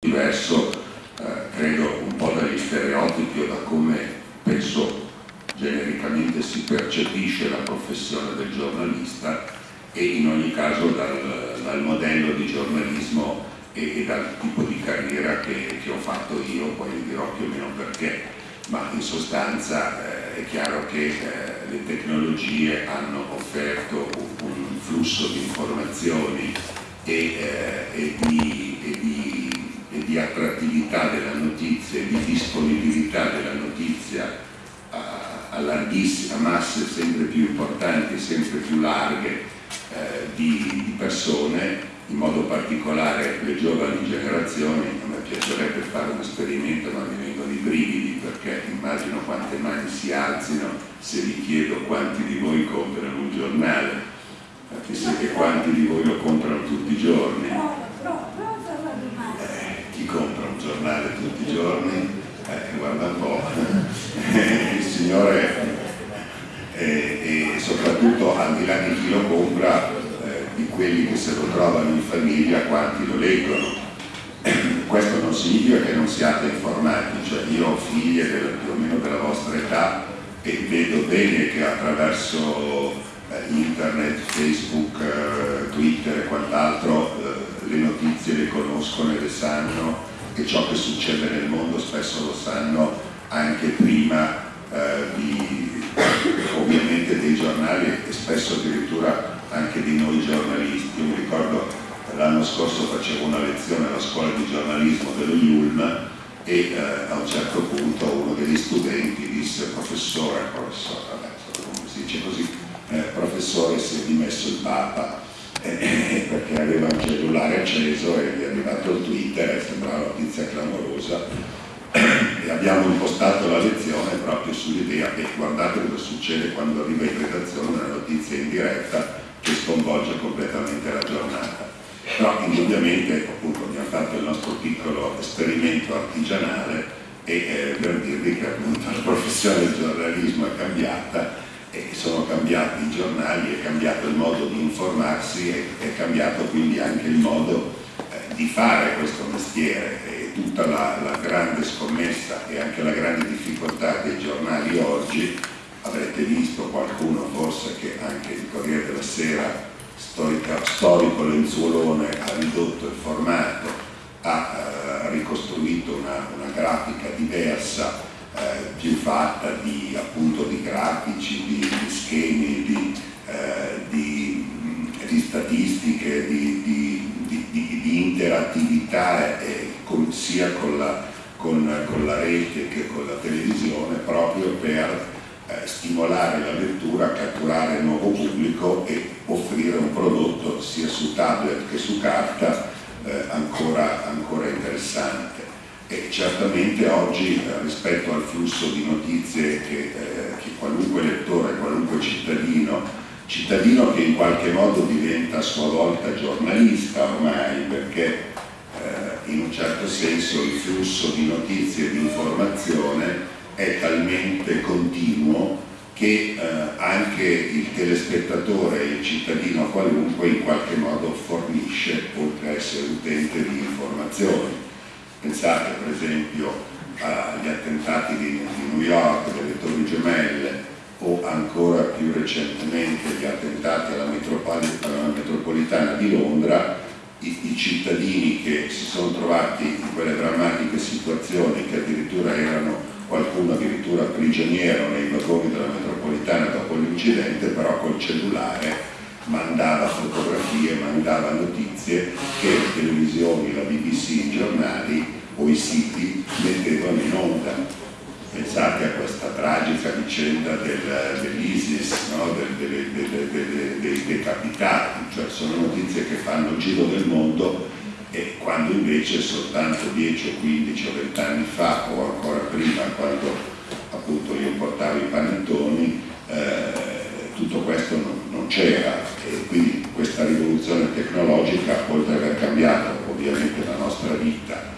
diverso, eh, credo un po' dagli stereotipi o da come penso genericamente si percepisce la professione del giornalista e in ogni caso dal, dal modello di giornalismo e, e, dal tipo di carriera che, che, ho fatto io, poi vi dirò più o meno perché, ma in sostanza eh, è chiaro che eh, le tecnologie hanno offerto un, un flusso di informazioni e, eh, e di, di di attrattività della notizia e di disponibilità della notizia a, larghissime masse sempre più importanti, sempre più larghe eh, di, di, persone, in modo particolare le giovani generazioni, a me piacerebbe fare un esperimento ma mi vengono i brividi perché immagino quante mani si alzino se vi chiedo quanti di voi comprano un giornale, chissà che quanti di voi lo comprano tutti i giorni giornale tutti i giorni, eh, guarda un po', il Signore e, e, soprattutto al di là di chi lo compra, eh, di quelli che se lo trovano in famiglia, quanti lo leggono. Questo non significa che non siate informati, cioè io ho figlie del, più o meno della vostra età e vedo bene che attraverso eh, internet, Facebook, eh, Twitter e quant'altro eh, le notizie le conoscono e le sanno e ciò che succede nel mondo spesso lo sanno anche prima eh, di, ovviamente dei giornali e spesso addirittura anche di noi giornalisti. Io mi ricordo l'anno scorso facevo una lezione alla scuola di giornalismo dello IULM e eh, a un certo punto uno degli studenti disse professore, professore, vabbè, come si dice così, eh, professore si è dimesso il Papa eh, perché aveva un cellulare acceso e gli è arrivato il Twitter e sembrava una notizia clamorosa e abbiamo impostato la lezione proprio sull'idea che guardate cosa succede quando arriva in redazione una notizia in diretta che sconvolge completamente la giornata. Però indubbiamente appunto abbiamo fatto il nostro piccolo esperimento artigianale e eh, per dirvi che appunto la professione del giornalismo è cambiata sono cambiati i giornali, è cambiato il modo di informarsi e è cambiato quindi anche il modo eh, di fare questo mestiere. E tutta la, la, grande scommessa e anche la grande difficoltà dei giornali oggi avrete visto qualcuno forse che anche il Corriere della Sera storica, storico lenzuolone ha ridotto il formato ha eh, ricostruito una, una grafica diversa eh, più fatta di, appunto, di grafici, di, di schemi, di, eh, di, di statistiche, di, interattività eh, con, sia con la, con, con la, rete che con la televisione proprio per eh, stimolare la lettura, catturare nuovo pubblico e offrire un prodotto sia su tablet che su carta eh, ancora, ancora interessante e certamente oggi eh, rispetto al flusso di notizie che, eh, che, qualunque lettore, qualunque cittadino, cittadino che in qualche modo diventa a sua volta giornalista ormai perché eh, in un certo senso il flusso di notizie e di informazione è talmente continuo che eh, anche il telespettatore, il cittadino qualunque in qualche modo fornisce, oltre a essere utente di informazioni Pensate per esempio agli attentati di, di New York, delle Torri Gemelle o ancora più recentemente gli attentati alla, alla metropolitana di Londra, i, i, cittadini che si sono trovati in quelle drammatiche situazioni che addirittura erano qualcuno addirittura prigioniero nei vagoni della metropolitana dopo l'incidente, però col cellulare mandava fotografie, mandava notizie che le televisioni, la BBC, i giornali o i siti mettevano in onda. Pensate a questa tragica vicenda del, dell'ISIS, no? del, delle, dei decapitati, cioè sono notizie che fanno il giro del mondo e quando invece soltanto 10 o 15 o 20 anni fa o ancora prima quando appunto io portavo i panettoni eh, tutto questo non c'era e quindi questa rivoluzione tecnologica, oltre ad aver cambiato ovviamente la nostra vita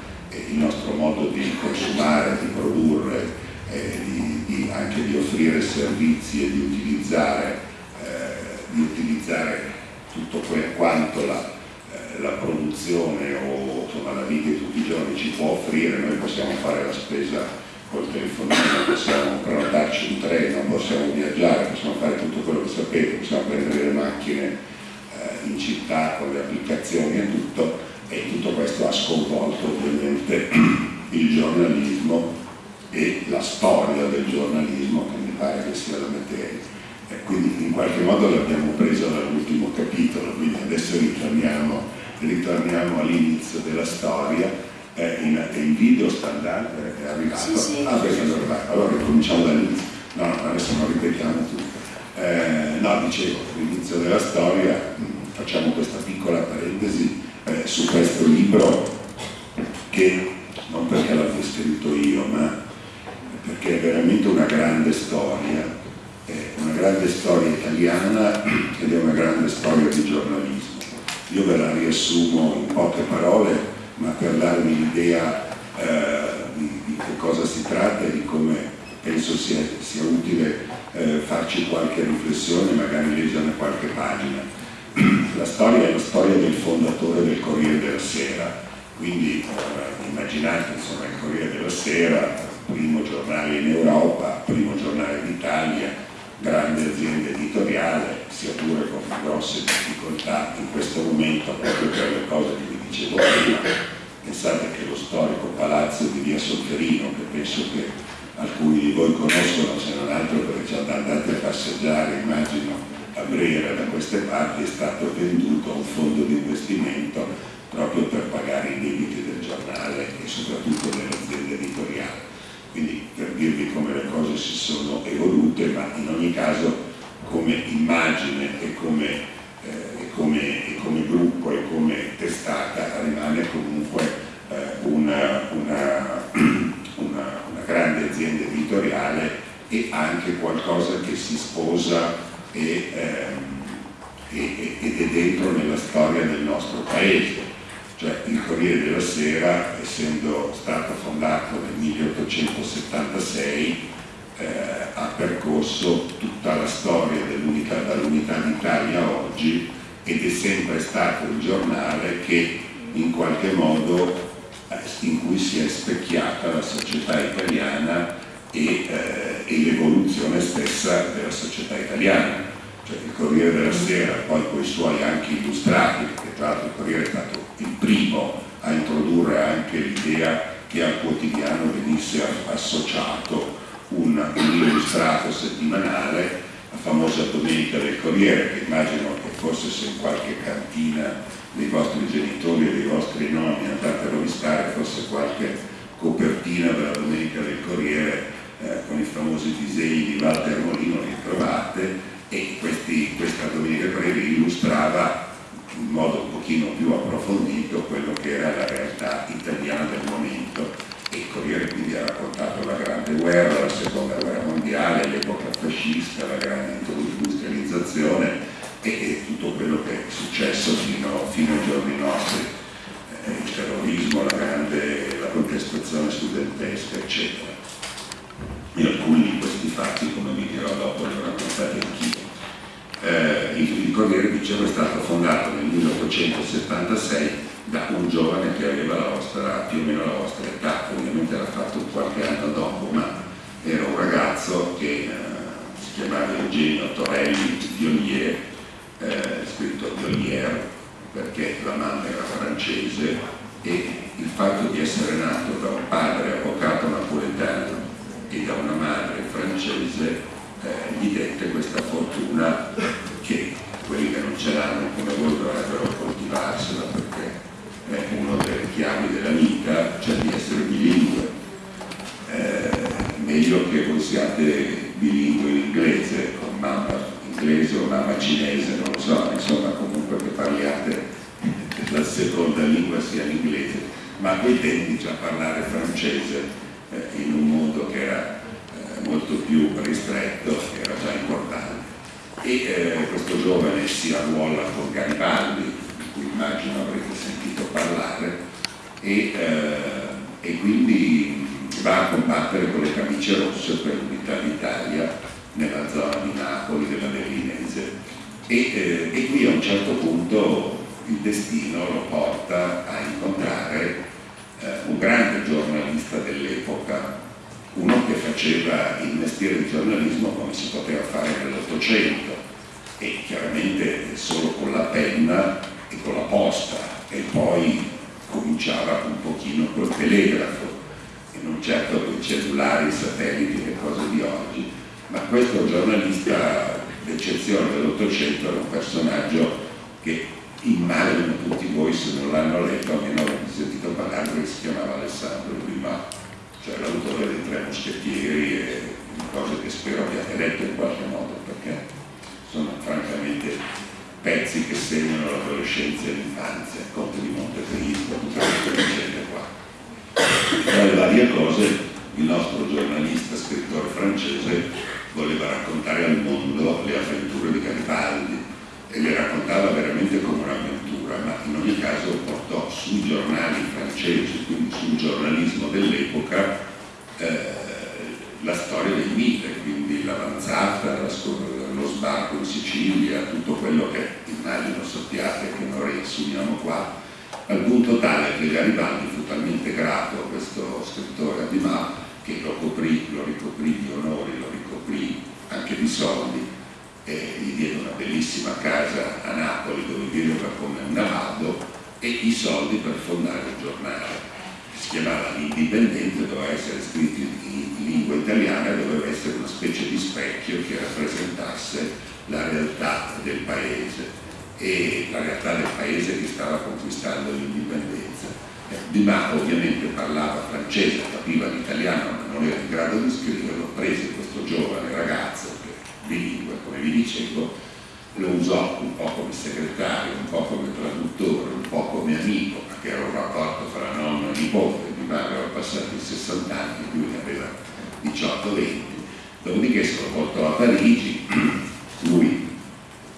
il nostro modo di consumare, di produrre, eh, di, di, anche di offrire servizi e di utilizzare, eh, di utilizzare tutto quanto la, eh, la produzione o, ma la vita di tutti i giorni ci può offrire, noi possiamo fare la spesa col telefonino, possiamo prenotarci un treno, possiamo viaggiare, possiamo fare tutto quello che sapete, possiamo prendere le macchine eh, in città con le applicazioni e tutto, e tutto questo ha sconvolto ovviamente il giornalismo e la storia del giornalismo, che mi pare che sia la materia. E quindi in qualche modo l'abbiamo presa dall'ultimo capitolo, quindi adesso ritorniamo, ritorniamo all'inizio della storia. Eh, in, in, video sta andando, è arrivato. Sì, sì. Ah, beh, allora, allora cominciamo dall'inizio. No, no, adesso non ripetiamo tutto. Eh, no, dicevo, all'inizio della storia mh, facciamo questa piccola parentesi eh, su questo libro che non perché l'abbia scritto io, ma perché è veramente una grande storia, una grande storia italiana ed è una grande storia di giornalismo. Io ve la riassumo in poche parole, ma per darvi l'idea eh, di, di, che cosa si tratta e di come penso sia, sia utile eh, farci qualche riflessione, magari leggerne qualche pagina. La storia è la storia del fondatore del Corriere della Sera, quindi eh, immaginate insomma, il Corriere della Sera, primo giornale in Europa, primo giornale d'Italia, grande azienda editoriale, sia pure con grosse difficoltà in questo momento proprio per le cose che vi dicevo prima. Pensate che lo storico palazzo di Via Solferino, che penso che alcuni di voi conoscono, se non altro perché ci andate a passeggiare, immagino, a Brera da queste parti, è stato venduto a un fondo di investimento proprio per pagare i debiti del giornale e soprattutto dell'azienda editoriale. Quindi per dirvi come le cose si sono evolute, ma in ogni caso come immagine e come, eh, e come, e come gruppo e come testata rimane comunque eh, una, una, una, una grande azienda editoriale e anche qualcosa che si sposa e, ehm, ed è dentro nella storia del nostro paese. Cioè il Corriere della Sera, essendo stato fondato nel 1876, eh, ha percorso tutta la storia dell'unità, dall'unità d'Italia oggi ed è sempre stato il giornale che in qualche modo eh, in cui si è specchiata la società italiana e, eh, e l'evoluzione stessa della società italiana. Cioè il Corriere della Sera, poi con i suoi anche illustrati, perché tra l'altro il Corriere è stato il primo a introdurre anche l'idea che al quotidiano venisse associato un, un illustrato settimanale, la famosa Domenica del Corriere, che immagino che forse se in qualche cantina dei vostri genitori e dei vostri nonni andate a rovistare fosse qualche copertina della Domenica del Corriere eh, con i famosi disegni di Walter Molino li trovate e questi, questa Domenica Corriere illustrava in modo un pochino più approfondito quello che era la realtà italiana del momento e il Corriere quindi ha raccontato la grande guerra, la seconda guerra mondiale, l'epoca fascista, la grande industrializzazione e, e, tutto quello che è successo fino, fino ai giorni nostri, eh, il terrorismo, la, grande, la contestazione studentesca, eccetera. E alcuni di questi fatti, come vi dirò dopo, li ho raccontati anch'io. Eh, il, il Corriere, dicevo, è stato fondato nel 1876 da un giovane che aveva la vostra, più o meno la vostra età, ovviamente l'ha fatto qualche anno dopo, ma era un ragazzo che eh, si chiamava Eugenio Torelli Violier, eh, scritto Violier perché la mamma era francese e il fatto di essere nato da un padre avvocato napoletano da una madre francese eh, gli dette questa fortuna che quelli che non ce l'hanno come voi dovrebbero coltivarsela perché è una delle chiavi della vita, cioè di essere bilingue. Eh, meglio che voi siate bilingue in inglese, con mamma inglese o mamma cinese, non lo so, insomma comunque che parliate la seconda lingua sia l'inglese, ma a quei tempi già parlare francese eh, in un mondo che era eh, molto più ristretto, era già importante. E eh, questo giovane si arruola con Garibaldi, di cui immagino avrete sentito parlare, e, e quindi va a combattere con le camicie rosse per l'unità d'Italia nella zona di Napoli, della Berlinese. E, eh, e, qui a un certo punto il destino lo porta a incontrare eh, un grande giornalista dell'epoca, uno che faceva il mestiere di giornalismo come si poteva fare nell'Ottocento e chiaramente solo con la penna e con la posta e poi cominciava un pochino col telegrafo e non certo con i cellulari, i satelliti, le cose di oggi, ma questo giornalista d'eccezione dell'Ottocento era un personaggio che immagino tutti voi se non l'hanno letto almeno avete sentito parlare perché si chiamava Alessandro Dumas cioè l'autore dei tre moschettieri e cose che spero abbiate letto in qualche modo perché sono francamente pezzi che segnano l'adolescenza e l'infanzia Conte di Montecristo, tutte queste vicende qua tra le varie cose il nostro giornalista, scrittore francese voleva raccontare al mondo le avventure di Garibaldi e le raccontava veramente come un'avventura, ma in ogni caso portò sui giornali francesi, quindi sul giornalismo dell'epoca, eh, la storia dei mite, quindi l'avanzata, lo sbarco in Sicilia, tutto quello che immagino sappiate che non riassumiamo qua, al punto tale che Garibaldi fu talmente grato a questo Dumas che lo coprì, lo ricoprì di onori, lo ricoprì anche di soldi e gli diede una bellissima casa a Napoli dove viveva come un navado e i soldi per fondare un giornale. Si chiamava L'Indipendente, doveva essere scritto in lingua italiana doveva essere una specie di specchio che rappresentasse la realtà del paese e la realtà del paese che stava conquistando l'indipendenza. Eh, Dumas ovviamente parlava francese, capiva l'italiano ma non era in grado di scriverlo, prese questo giovane ragazzo bilingue, come vi dicevo, lo usò un po' come segretario, un po' come traduttore, un po' come amico, perché era un rapporto fra nonno e nipote, di madre aveva passato i 60 anni, lui ne aveva 18-20, dopodiché se lo portò a Parigi, lui,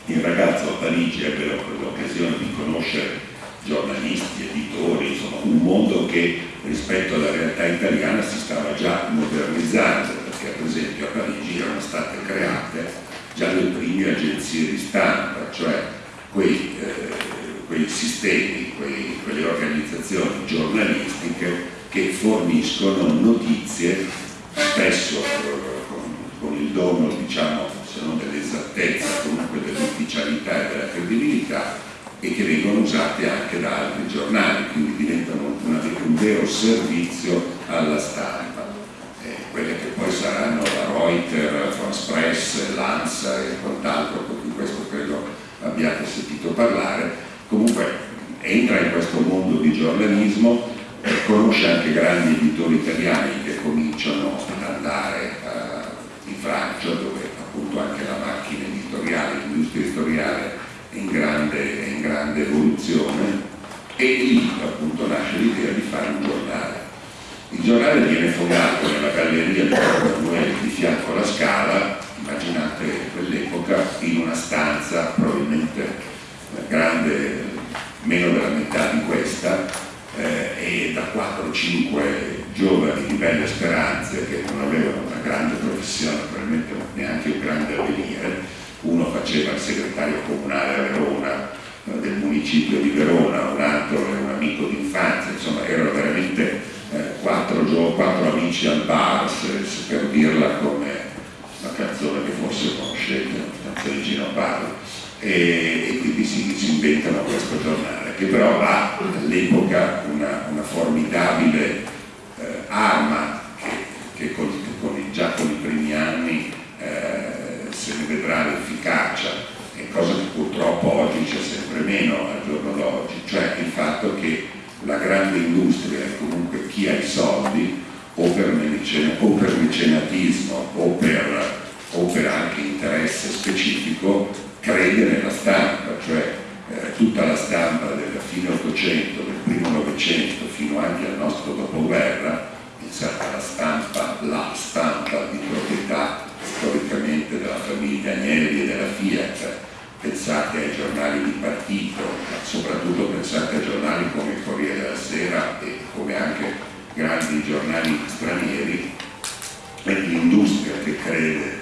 il ragazzo a Parigi ebbe l'occasione di conoscere giornalisti, editori, insomma un mondo che rispetto alla realtà italiana si stava già modernizzando perché per esempio a Parigi erano state create già le prime agenzie di stampa, cioè quei, eh, quei sistemi, quei, quelle organizzazioni giornalistiche che forniscono notizie spesso eh, con, con, il dono, diciamo, se non dell'esattezza, comunque dell'ufficialità e della credibilità e che vengono usate anche da altri giornali, quindi diventano una, un vero servizio alla stampa. Quelle che poi saranno la Reuters, France Press, Lanza e quant'altro, di questo credo abbiate sentito parlare, comunque entra in questo mondo di giornalismo, conosce anche grandi editori italiani che cominciano ad andare uh, in Francia dove appunto anche la macchina editoriale, l'industria editoriale grande, in grande evoluzione e lì appunto nasce l'idea di fare un giornale. Il giornale viene fondato nella galleria di Emanuele di fianco alla scala, immaginate quell'epoca, in una stanza probabilmente grande, meno della metà di questa, eh, e da 4-5 giovani di belle speranze che non avevano una grande professione, probabilmente neanche un grande avvenire, faceva il segretario comunale a Verona, eh, del municipio di Verona, un altro era un amico d'infanzia, insomma erano veramente eh, quattro, quattro, amici al bar, se, se per dirla come una canzone che forse conoscete, una canzone di Gino Parlo, e, e, quindi si, si, inventano questo giornale, che però ha all'epoca una, una, formidabile eh, arma che, che con, con, già con i primi anni eh, se ne vedrà l'efficacia, è cosa che purtroppo oggi c'è sempre meno al giorno d'oggi, cioè il fatto che la grande industria comunque chi ha i soldi o per, mecenatismo o per, o per, anche interesse specifico crede nella stampa, cioè eh, tutta la stampa del fine 800, del primo Novecento fino anche al nostro dopoguerra, alla stampa, la stampa di proprietà pensate ai giornali di partito, soprattutto pensate a giornali come il Corriere della Sera e come anche grandi giornali stranieri, è l'industria che crede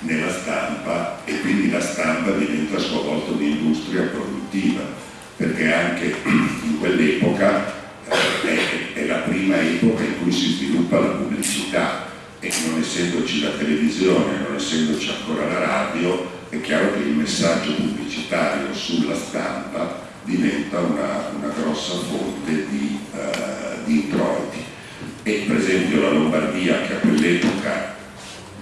nella stampa e quindi la stampa diventa a sua volta un'industria produttiva. perché anche in quell'epoca eh, è la prima epoca in cui si sviluppa la pubblicità e non essendoci la televisione, non essendoci ancora la radio, è chiaro che il messaggio pubblicitario sulla stampa diventa una, una grossa fonte di, uh, di introiti. E per esempio la Lombardia, che a quell'epoca,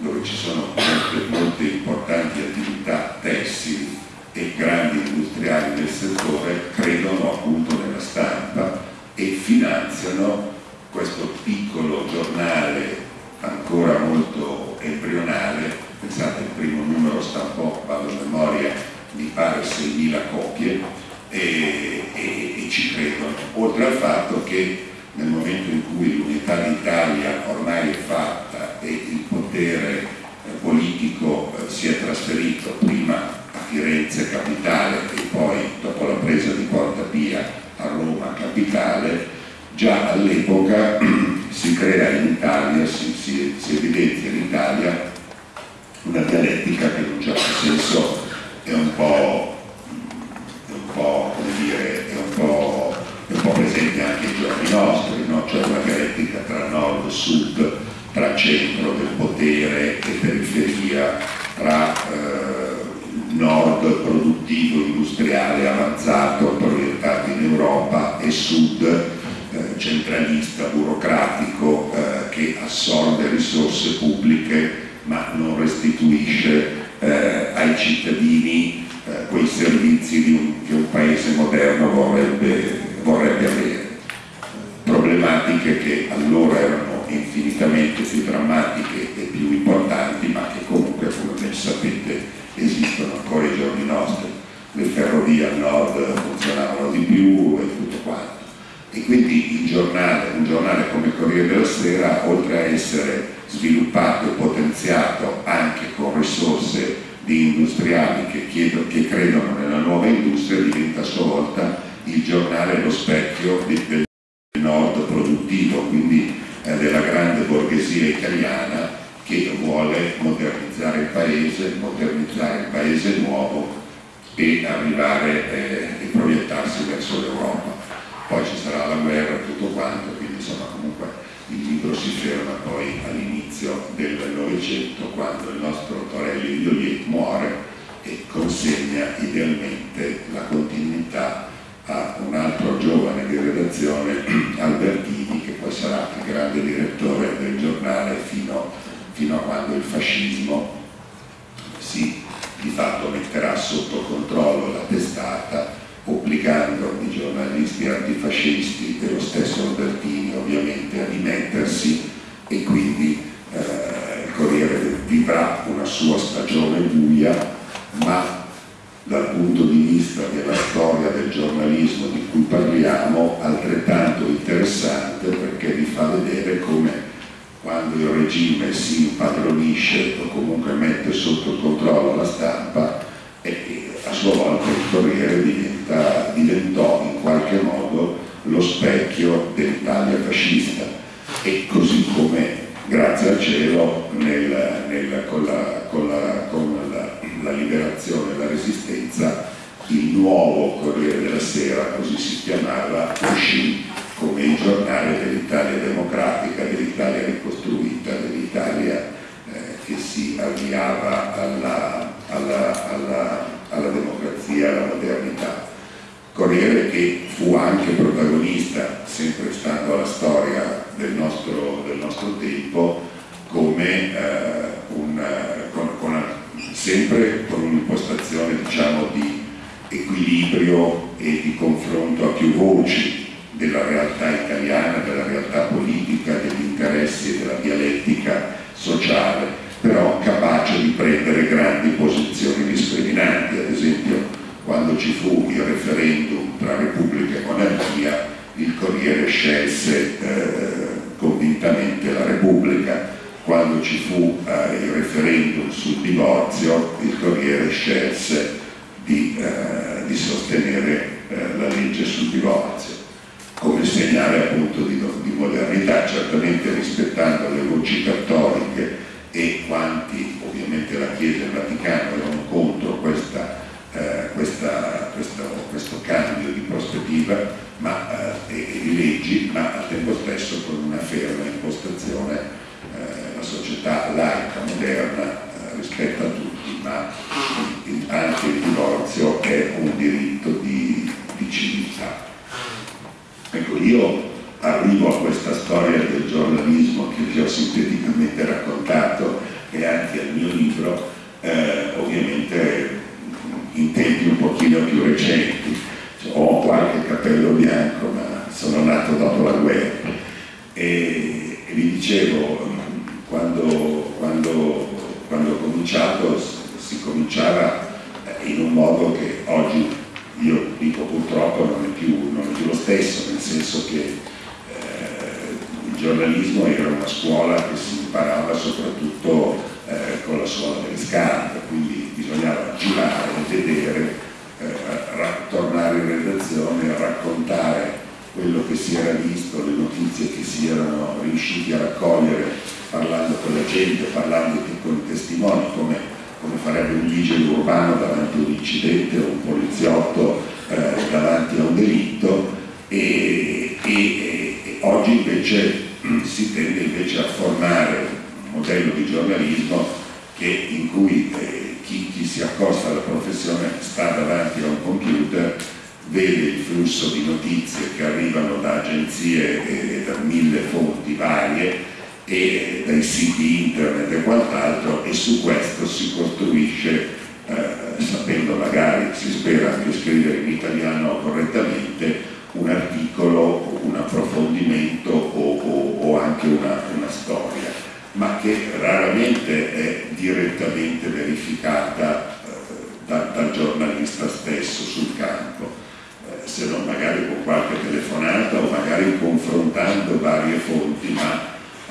dove ci sono molte, molte importanti attività tessili e grandi industriali del settore, credono appunto nella stampa e finanziano questo piccolo giornale ancora molto embrionale, pensate il primo numero stampò, vado a memoria, mi pare 6.000 copie e, e, e ci credono, oltre al fatto che nel momento in cui l'unità d'Italia ormai è fatta e il potere eh, politico eh, si è trasferito prima a Firenze capitale e poi dopo la presa di Porta Pia a Roma capitale, già all'epoca si crea in Italia, si, si, si evidenzia in Italia una dialettica che in un certo senso è un po', è un po', dire, è un po', è un po presente anche ai giorni nostri, no? cioè una dialettica tra nord e sud, tra centro del potere e periferia, tra eh, nord produttivo, industriale, avanzato, proiettato in Europa e sud eh, centralista, burocratico, eh, che assorbe risorse pubbliche ma non restituisce eh, ai cittadini eh, quei servizi un, che un paese moderno vorrebbe, vorrebbe avere. Problematiche che allora erano infinitamente più drammatiche e più importanti, ma che comunque, come sapete, esistono ancora ai giorni nostri. Le ferrovie al nord funzionavano di più e tutto quanto. E quindi giornale, un giornale come Corriere della Sera, oltre a essere sviluppato e potenziato anche con risorse di industriali che, chiedono, che credono nella nuova industria, diventa a sua volta il giornale lo specchio del nord produttivo, quindi eh, della grande borghesia italiana che vuole modernizzare il paese, modernizzare il paese nuovo e arrivare eh, e proiettarsi verso l'Europa. Poi ci sarà la guerra e tutto quanto, quindi insomma comunque il libro si ferma poi all'inizio del Novecento quando il nostro Torelli Violiet muore e consegna idealmente la continuità a un altro giovane di redazione, Albertini, che poi sarà il grande direttore del giornale fino fino a quando il fascismo si di fatto metterà sotto controllo la testata obbligando i giornalisti antifascisti e lo stesso Albertini ovviamente a dimettersi e quindi eh, il Corriere vivrà una sua stagione buia ma dal punto di vista della storia del giornalismo di cui parliamo altrettanto interessante perché vi fa vedere come quando il regime si impadronisce o comunque mette sotto controllo la stampa questa storia del giornalismo che vi ho sinteticamente raccontato e anche al mio libro, eh, ovviamente in tempi un pochino più recenti. Cioè, ho qualche capello bianco, ma sono nato dopo la guerra. E, e vi dicevo, quando, quando, quando ho cominciato si cominciava in un modo che oggi io dico purtroppo non è più, non è più lo stesso, nel senso che eh, giornalismo era una scuola che si imparava soprattutto eh, con la scuola delle scarpe, quindi bisognava girare, vedere, eh, tornare in redazione, raccontare quello che si era visto, le notizie che si erano riusciti a raccogliere parlando con la gente, parlando con i testimoni, come, come farebbe un vigile urbano davanti a un incidente o un poliziotto eh, davanti a un delitto e, e, oggi invece si tende invece a formare modello di giornalismo che, in cui eh, chi, chi, si accosta alla professione sta davanti a un computer, vede il flusso di notizie che arrivano da agenzie e da mille fonti varie e dai siti internet e quant'altro e su questo si costruisce, eh, sapendo magari, si spera anche scrivere in italiano correttamente, un articolo, un approfondimento o, o, o anche una, una storia ma che raramente è direttamente verificata eh, da, dal giornalista stesso sul campo, eh, se non magari con qualche telefonata o magari confrontando varie fonti, ma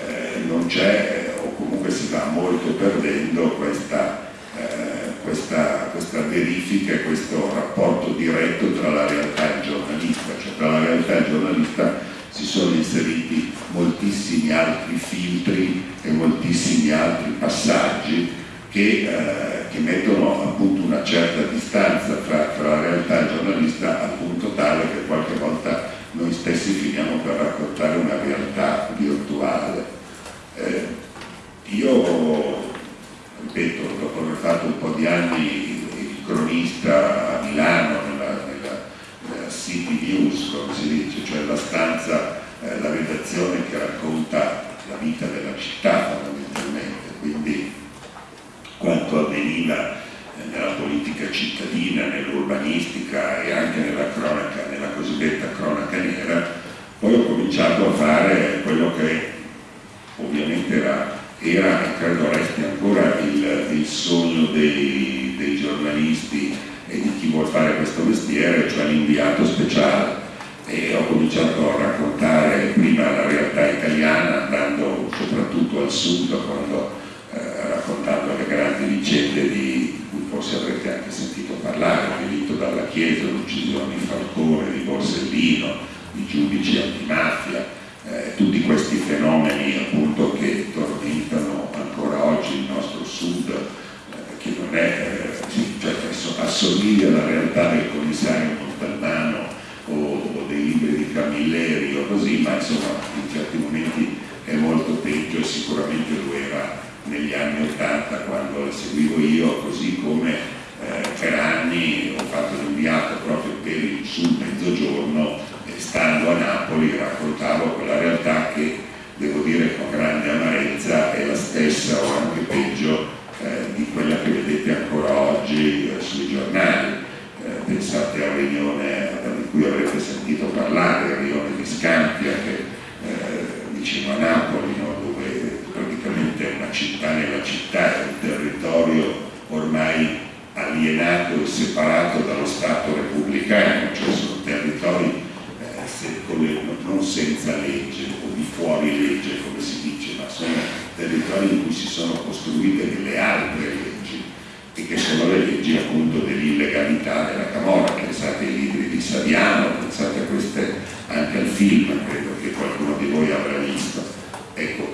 eh, non c'è o comunque si va molto perdendo questa, eh, questa, questa verifica e questo rapporto diretto tra la realtà e il giornalista, cioè tra la realtà giornalista si sono inseriti moltissimi altri filtri e moltissimi altri passaggi che, eh, che mettono appunto una certa distanza tra, tra, la realtà giornalista al punto tale che qualche volta noi stessi finiamo per raccontare una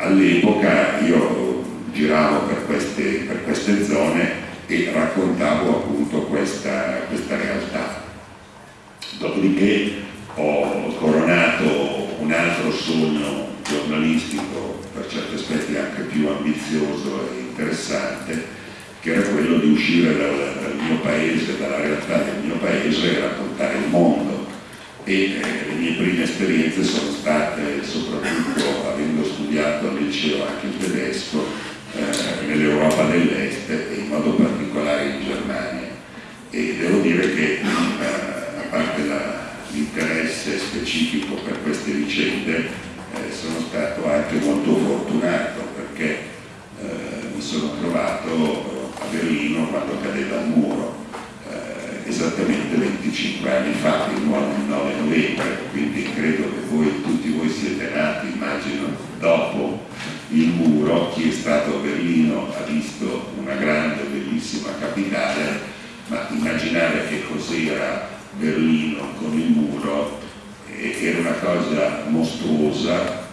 all'epoca io giravo per queste, per queste, zone e raccontavo appunto questa, questa realtà. Dopodiché ho coronato un altro sogno giornalistico, per certi aspetti anche più ambizioso e interessante, che era quello di uscire dal, dal mio paese, dalla realtà del mio paese e raccontare il mondo. E eh, le mie prime esperienze sono state, soprattutto studiato al liceo anche il tedesco, eh, nell'Europa dell'Est e in modo particolare in Germania. E devo dire che eh, parte l'interesse specifico per queste vicende, eh, sono stato anche molto fortunato perché eh, mi sono trovato a Berlino quando cadeva il muro, esattamente 25 anni fa, il 9 novembre, quindi credo che voi, tutti voi siete nati, immagino, dopo il muro, chi è stato a Berlino ha visto una grande, bellissima capitale, ma immaginare che cos'era Berlino con il muro era una cosa mostruosa,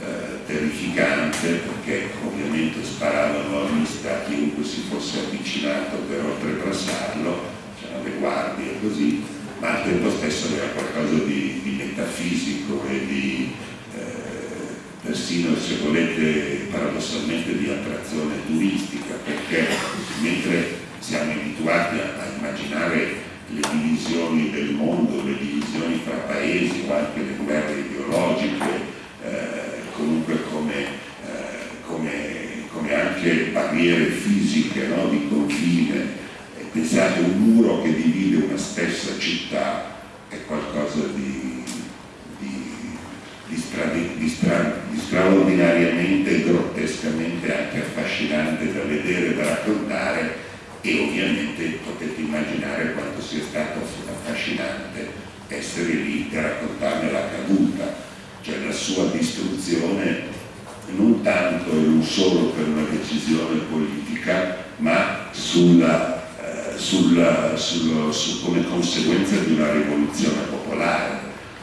eh, terrificante, perché ovviamente sparavano a vista chiunque si fosse avvicinato per oltrepassarlo, le guardie così, ma al tempo stesso aveva qualcosa di, di metafisico e di eh, persino, se volete, paradossalmente di attrazione turistica, perché mentre siamo abituati a, a immaginare le divisioni del mondo, le divisioni fra paesi o anche le guerre ideologiche, eh, comunque come, eh, come, come, anche barriere fisiche no, di confine. Pensate un muro che divide una stessa città è qualcosa di, di, di, stra, di stra, straordinariamente e grottescamente anche affascinante da vedere da raccontare e ovviamente potete immaginare quanto sia stato affascinante essere lì e raccontarne la caduta, cioè la sua distruzione non tanto e non solo per una decisione politica, ma sulla, sulla, sullo, su, come conseguenza di una rivoluzione popolare,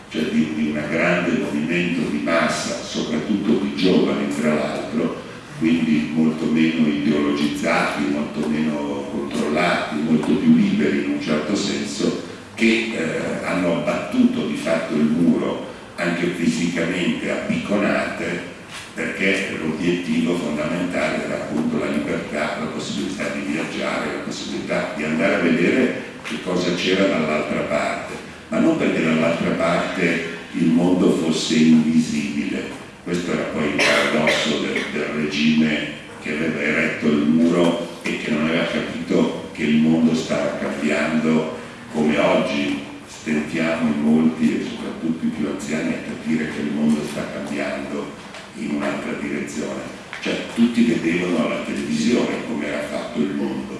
cioè di, di un grande movimento di massa, soprattutto di giovani tra l'altro, quindi molto meno ideologizzati, molto meno controllati, molto più liberi in un certo senso, che eh, hanno abbattuto di fatto il muro anche fisicamente a picconate perché l'obiettivo fondamentale era appunto la libertà, la possibilità di viaggiare, la possibilità di andare a vedere che cosa c'era dall'altra parte, ma non perché dall'altra parte il mondo fosse invisibile, questo era poi il paradosso del, del regime che aveva eretto il muro e che non aveva capito che il mondo stava cambiando come oggi. Stentiamo in molti e soprattutto i più anziani a capire che il mondo sta cambiando in un'altra direzione. Cioè tutti vedevano alla televisione come era fatto il mondo,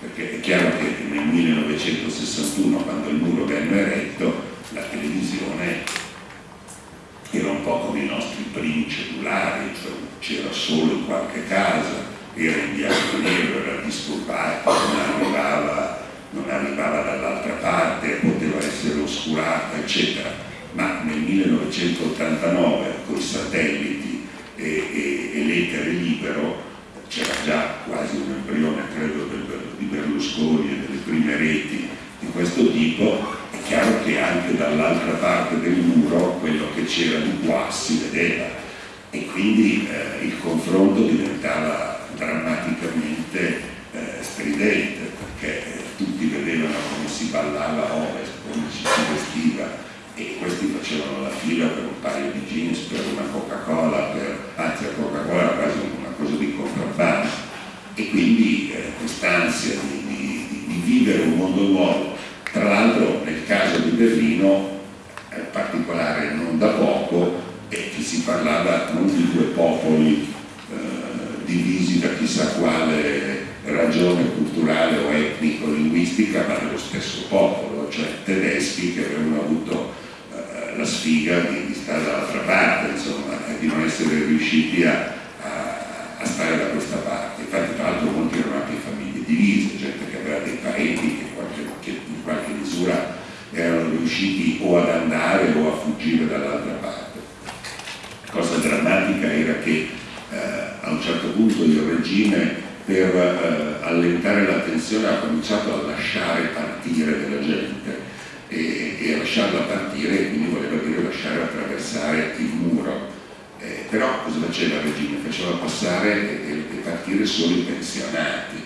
perché è chiaro che nel 1961 quando il muro venne eretto la televisione era un po' come i nostri primi cellulari, cioè c'era solo in qualche casa, era in bianco e nero, era disturbato, non arrivava, arrivava dall'altra parte, poteva essere oscurata, eccetera. Ma nel 1989 con i satelliti e, e, e l'etere libero c'era già quasi un embrione, credo, di Berlusconi e delle prime reti di questo tipo chiaro che anche dall'altra parte del muro quello che c'era di qua si vedeva. E quindi eh, il confronto diventava drammaticamente eh, stridente perché eh, tutti vedevano come si ballava a ovest, come ci si vestiva e questi facevano la fila per un paio di jeans, per una Coca-Cola, anzi la Coca-Cola era quasi una cosa di contrabbando. E quindi eh, quest'ansia di, di, di vivere un mondo nuovo tra l'altro nel caso di Berlino, è particolare non da poco, e che si parlava non di due popoli eh, divisi da chissà quale ragione culturale o etnico-linguistica, ma dello stesso popolo, cioè tedeschi che avevano avuto eh, la sfiga di, di stare dall'altra parte, insomma, di non essere riusciti a, a, a stare da questa parte. Infatti tra l'altro molti erano anche famiglie divise, gente che aveva dei parenti che che in qualche misura erano riusciti o ad andare o a fuggire dall'altra parte. La cosa drammatica era che eh, a un certo punto il regime per eh, allentare la tensione ha cominciato a lasciare partire della gente e, e lasciarla partire quindi voleva dire lasciare attraversare il muro. Eh, però cosa faceva il regime? Faceva passare e, e partire solo i pensionati,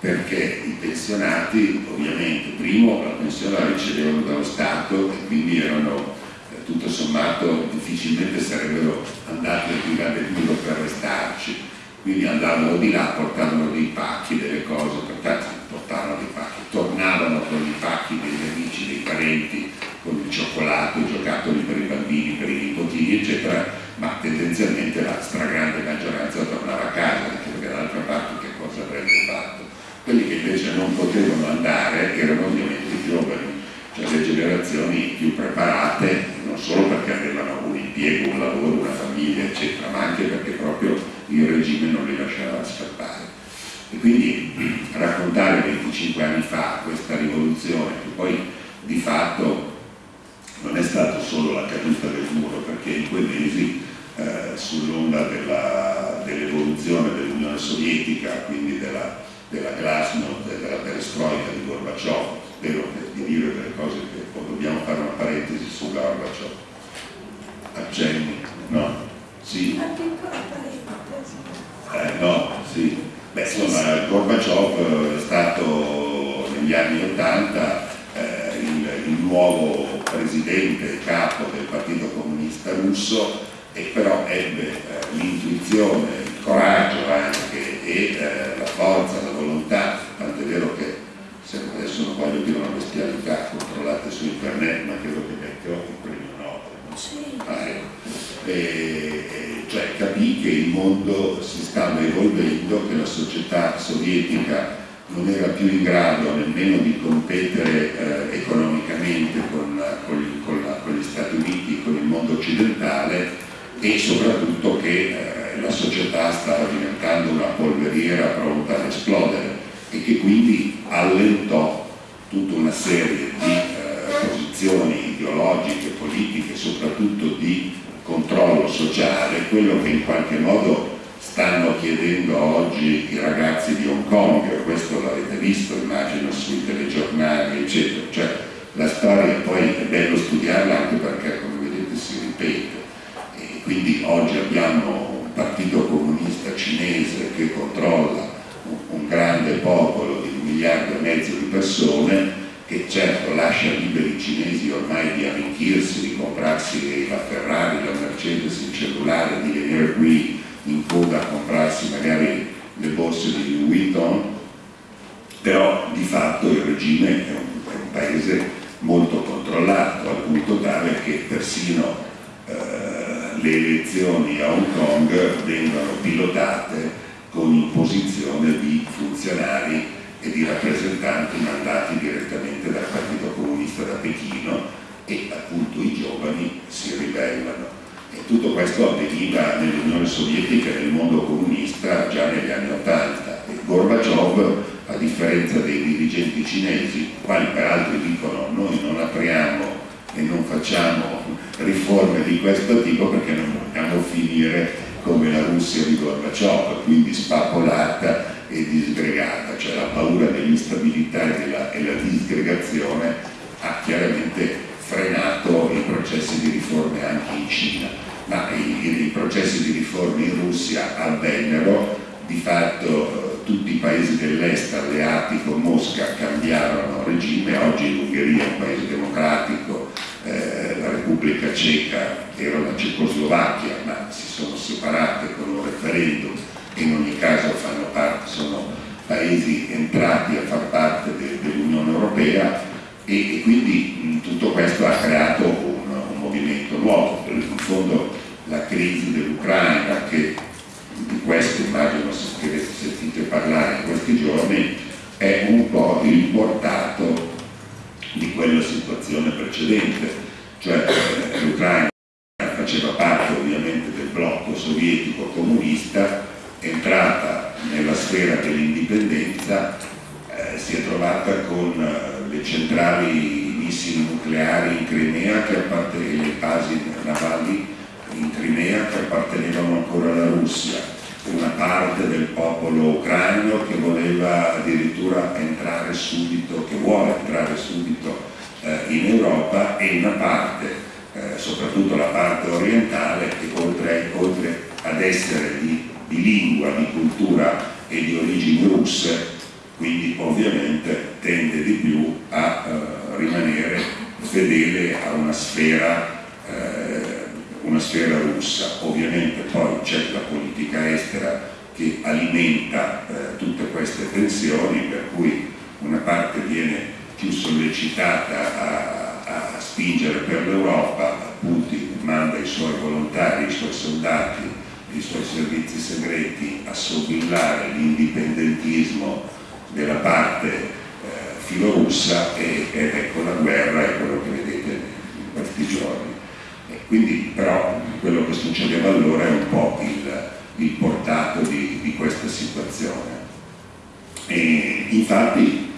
perché i pensionati ovviamente primo la pensione la ricevevano dallo Stato e quindi erano eh, tutto sommato difficilmente sarebbero andati a tirare duro per restarci, quindi andavano di là, portavano dei pacchi, delle cose, portavano dei pacchi, tornavano con i pacchi dei parenti, con il cioccolato, i giocattoli per i bambini, per i nipotini, eccetera, ma tendenzialmente la stragrande maggioranza tornava a casa, perché dall'altra parte che cosa avrebbe fatto? Quelli che invece non potevano andare erano ovviamente i giovani, cioè le generazioni più preparate, non solo perché avevano un impiego, un lavoro, una famiglia, eccetera, ma anche perché proprio il regime non li lasciava scappare. E quindi raccontare 25 anni fa questa rivoluzione, che poi di fatto non è stato solo la caduta del muro, perché in quei mesi eh, sull'onda dell'evoluzione dell dell'Unione Sovietica, quindi della, della glasnost, della perestroika di Gorbaciov, spero di dire delle cose che poi dobbiamo fare una parentesi su Gorbaciov. Accenni? No? Sì? Eh, no, sì. Beh, insomma, Gorbaciov è stato negli anni Ottanta eh, il, il nuovo presidente capo del Partito Comunista Russo e però ebbe eh, l'intuizione, il coraggio anche e eh, la forza, la volontà, tant'è vero che adesso non voglio dire una bestialità, controllate su internet, ma credo che metterò il premio Nobel. Ah, ecco. e, e, cioè capì che il mondo si stava evolvendo, che la società sovietica non era più in grado nemmeno di competere eh, economicamente con, con, con, la, con, gli Stati Uniti, con il mondo occidentale e soprattutto che eh, la società stava diventando una polveriera pronta ad esplodere e che quindi allentò tutta una serie di eh, posizioni ideologiche, politiche, soprattutto di controllo sociale, quello che in qualche modo stanno chiedendo oggi i ragazzi di Hong Kong, questo l'avete visto immagino sui telegiornali eccetera, cioè la storia poi è bello studiarla anche perché come vedete si ripete. Quindi oggi abbiamo un partito comunista cinese che controlla un, un grande popolo di un miliardo e mezzo di persone che certo lascia liberi i cinesi ormai di arricchirsi, di comprarsi la Ferrari, la Mercedes, il cellulare, di venire qui in coda a comprarsi magari le borse di Louis Vuitton, però di fatto il regime è un, è un paese molto controllato, al punto tale che persino eh, le elezioni a Hong Kong vengono pilotate con imposizione di funzionari e di rappresentanti mandati direttamente dal Partito Comunista da Pechino e appunto i giovani si ribellano. Tutto questo avveniva nell'Unione Sovietica e nel mondo comunista già negli anni Ottanta e Gorbaciov, a differenza dei dirigenti cinesi, quali peraltro dicono noi non apriamo e non facciamo riforme di questo tipo perché non vogliamo finire come la Russia di Gorbaciov, quindi spappolata e disgregata, cioè la paura dell'instabilità e, della, e la disgregazione ha chiaramente frenato i processi di riforme anche in Cina, ma i, i processi di riforme in Russia avvennero, di fatto tutti i paesi dell'est alleati con Mosca cambiarono regime, oggi l'Ungheria è un paese democratico, eh, la Repubblica Ceca era la Cecoslovacchia, ma si sono separate con un referendum. E in ogni caso fanno parte, sono paesi entrati a far parte de, dell'Unione Europea. E, e, quindi mh, tutto questo ha creato un movimento nuovo, in fondo la crisi dell'Ucraina che di questo immagino se avete sentito parlare in questi giorni è un po' il portato di quella situazione precedente, cioè eh, l'Ucraina faceva parte ovviamente del blocco sovietico comunista, entrata nella sfera dell'indipendenza eh, si è trovata con eh, le centrali missili nucleari in Crimea che appartenevano le basi navali in Crimea che appartenevano ancora alla Russia, una parte del popolo ucraino che voleva addirittura entrare subito, che vuole entrare subito eh, in Europa e una parte, eh, soprattutto la parte orientale, che oltre, oltre ad essere di, di lingua, di cultura e di origini russe, quindi ovviamente tende di più a eh, rimanere fedele a una sfera, eh, una sfera russa. Ovviamente poi c'è la politica estera che alimenta eh, tutte queste tensioni, per cui una parte viene più sollecitata a, a spingere per l'Europa, Putin manda i suoi volontari, i suoi soldati, i suoi servizi segreti a sobillare l'indipendentismo della parte filorussa e, ed ecco la guerra è quello che vedete in questi giorni. E quindi però quello che succedeva allora è un po' il, il portato di, di, questa situazione. E infatti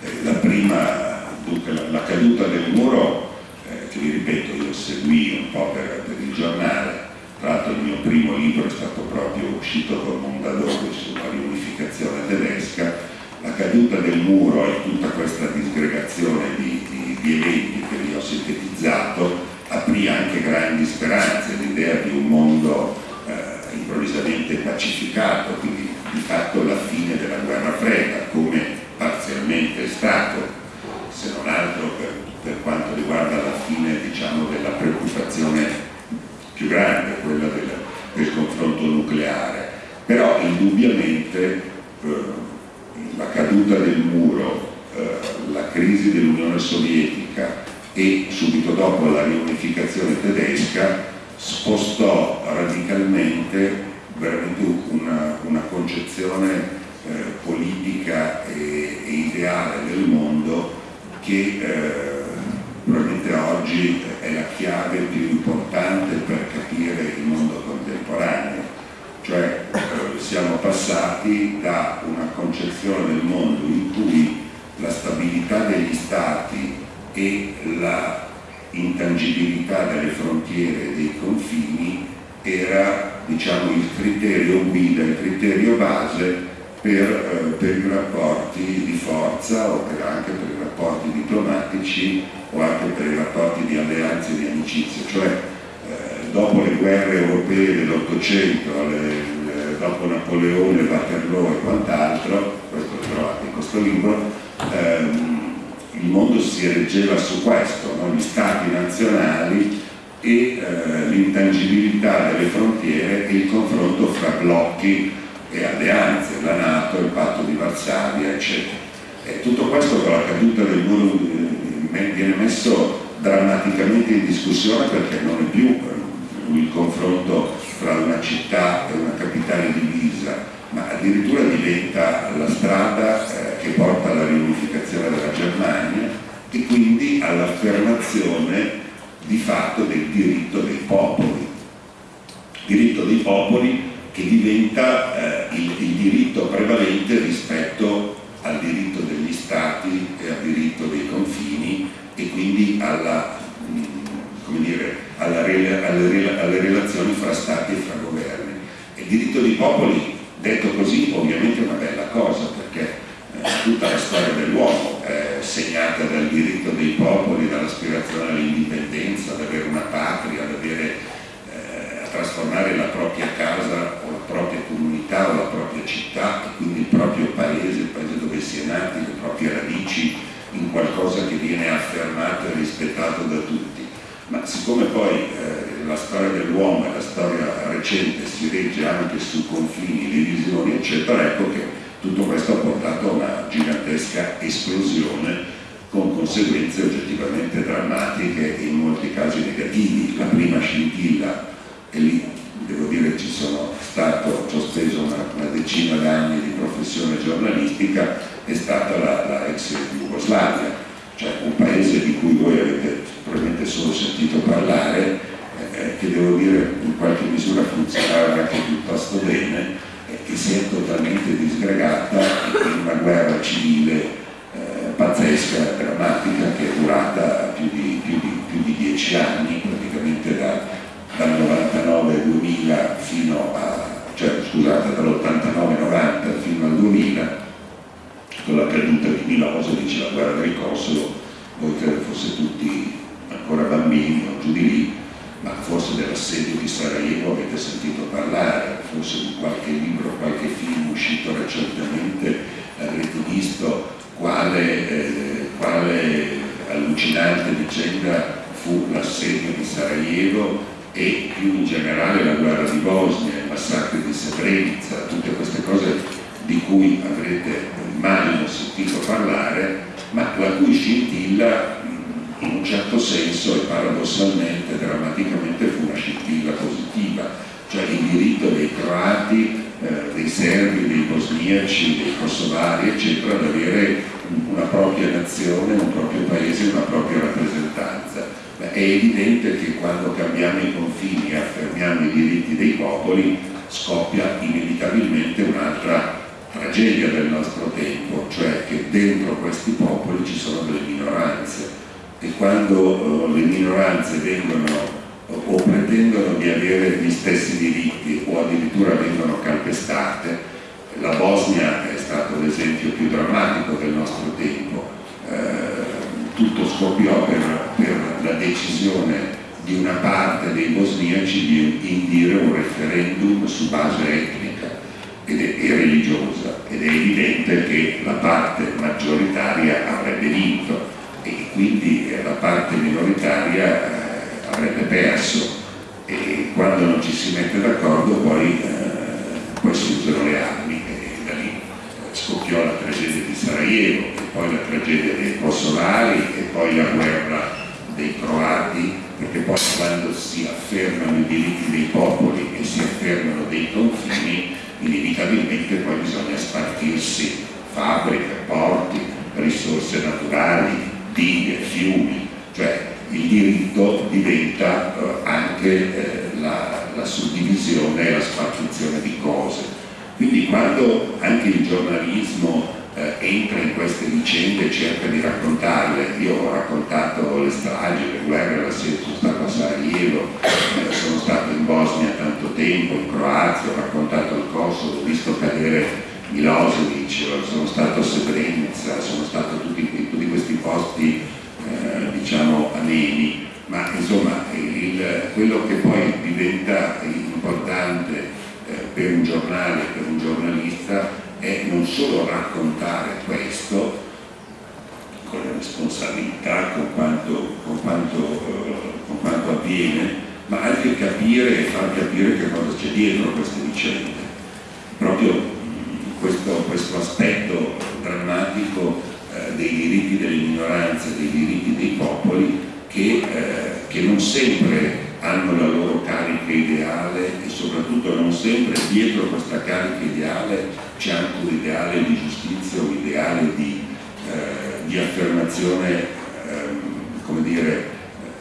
eh, la prima, dunque, la, la, caduta del muro, eh, che vi ripeto, io seguì un po' per, per il giornale, tra l'altro il mio primo libro è stato proprio uscito con Mondadori sulla riunificazione la caduta del muro e tutta questa disgregazione di, di, di eventi che vi ho sintetizzato aprì anche grandi speranze, l'idea di un mondo eh, improvvisamente pacificato, quindi di fatto la fine della guerra fredda, come parzialmente è stato, se non altro per, per quanto riguarda la fine diciamo, della preoccupazione più grande, quella del, del confronto nucleare. Però indubbiamente eh, la caduta del muro, eh, la crisi dell'Unione Sovietica e subito dopo la riunificazione tedesca spostò radicalmente veramente una, una concezione eh, politica e, e, ideale del mondo che eh, probabilmente oggi è la chiave più importante per capire il mondo contemporaneo, cioè eh, siamo passati da una concezione del mondo in cui la stabilità degli stati e la intangibilità delle frontiere e dei confini era diciamo, il criterio guida, il criterio base per, eh, per, i rapporti di forza o per, anche per i rapporti diplomatici o anche per i rapporti di alleanze e di amicizia, cioè eh, dopo le guerre europee dell'Ottocento, dopo Napoleone, Waterloo e quant'altro, questo lo trovate in questo libro, ehm, il mondo si reggeva su questo, no? gli stati nazionali e eh, l'intangibilità delle frontiere e il confronto fra blocchi e alleanze, la Nato, il patto di Varsavia, eccetera. E tutto questo con la caduta del muro eh, viene messo drammaticamente in discussione perché non è più eh, il confronto fra una città e una capitale divisa, ma addirittura diventa la strada eh, che porta alla riunificazione della Germania e quindi all'affermazione di fatto del diritto dei popoli. Diritto dei popoli che diventa eh, il, il, diritto prevalente rispetto al diritto degli stati e al diritto dei confini e quindi alla, mm, dire, alla, alle, alle, relazioni fra stati e fra governi. Il diritto dei popoli Detto così ovviamente è una bella cosa perché eh, tutta la storia dell'uomo segnata dal diritto dei popoli, dall'aspirazione all'indipendenza, ad avere una patria, ad avere, eh, a trasformare la propria casa o la propria comunità o la propria città quindi il proprio paese, il paese dove si è nati, le proprie radici in qualcosa che viene affermato e rispettato da tutti. Ma siccome poi eh, la storia dell'uomo e la storia recente si regge anche su confini, divisioni eccetera, ecco che tutto questo ha portato a una gigantesca esplosione con conseguenze oggettivamente drammatiche e in molti casi negativi. La prima scintilla, e lì devo dire ci sono stato, ci ho speso una, una decina d'anni di professione giornalistica, è stata la, la ex Jugoslavia, cioè un paese di cui voi avete probabilmente solo sentito parlare, eh, che devo dire in qualche misura funzionava anche piuttosto bene, eh, che si è totalmente disgregata in una guerra civile eh, pazzesca, drammatica, che è durata più di, più di, più di dieci anni, praticamente da, dal 99-2000 fino a, cioè scusate, dall'89-90 fino al 2000, con la caduta di Milosevic, la guerra del Kosovo, voi credo fosse tutti ancora bambini o giù di lì, ma forse dell'assedio di Sarajevo avete sentito parlare, forse di qualche libro, qualche film uscito recentemente avrete visto quale, eh, quale allucinante vicenda fu l'assedio di Sarajevo e più in generale la guerra di Bosnia, i massacri di Srebrenica, tutte queste cose di cui avrete mai sentito parlare, ma la cui scintilla in un certo senso e paradossalmente, drammaticamente fu una scintilla positiva, cioè il diritto dei croati, eh, dei serbi, dei bosniaci, dei kosovari, eccetera, ad avere una propria nazione, un proprio paese, una propria rappresentanza. Beh, è evidente che quando cambiamo i confini e affermiamo i diritti dei popoli scoppia inevitabilmente un'altra tragedia del nostro tempo, cioè che dentro questi popoli ci sono delle minoranze e quando uh, le minoranze vengono o pretendono di avere gli stessi diritti o addirittura vengono calpestate, la Bosnia è stato l'esempio più drammatico del nostro tempo, eh, tutto scoppiò per, per, la decisione di una parte dei bosniaci di indire un referendum su base etnica ed è, e religiosa. Ed è evidente che la parte maggioritaria avrebbe vinto. E quindi la parte minoritaria eh, avrebbe perso. E quando non ci si mette d'accordo poi, eh, poi si usano le armi e da lì eh, scoppiò la tragedia di Sarajevo e poi la tragedia dei kosovari e poi la guerra dei croati perché poi quando si affermano i diritti dei popoli e si affermano dei confini inevitabilmente poi bisogna spartirsi fabbriche, porti, risorse naturali, dighe, fiumi, cioè il diritto diventa eh, anche eh, la, la, suddivisione e la spartizione di cose. Quindi quando anche il giornalismo eh, entra in queste vicende e cerca di raccontarle, io ho raccontato le stragi, le guerre, la sono stato a Sarajevo, eh, sono stato in Bosnia tanto tempo, in Croazia, ho raccontato il Kosovo, ho visto cadere Milosevic, sono stato a Srebrenica, sono stato tutti, tutti posti eh, diciamo ameni, ma insomma il, quello che poi diventa importante eh, per un giornale, per un giornalista, è non solo raccontare questo con la responsabilità, con quanto, con quanto, eh, con quanto avviene, ma anche capire e far capire che cosa c'è dietro queste vicende. Proprio questo, questo aspetto dei diritti delle minoranze, dei diritti dei popoli che, eh, che non sempre hanno la loro carica ideale e soprattutto non sempre dietro questa carica ideale c'è anche un ideale di giustizia, un ideale di, eh, di affermazione, ehm, come dire,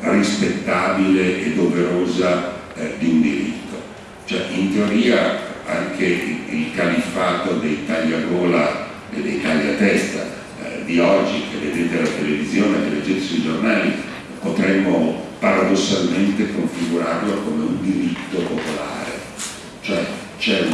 rispettabile e doverosa eh, di un diritto. Cioè, in teoria anche il califfato dei tagliagola e dei tagliatesta eh, di oggi che vedete alla televisione, che leggete sui giornali, potremmo paradossalmente configurarlo come un diritto popolare, cioè c'è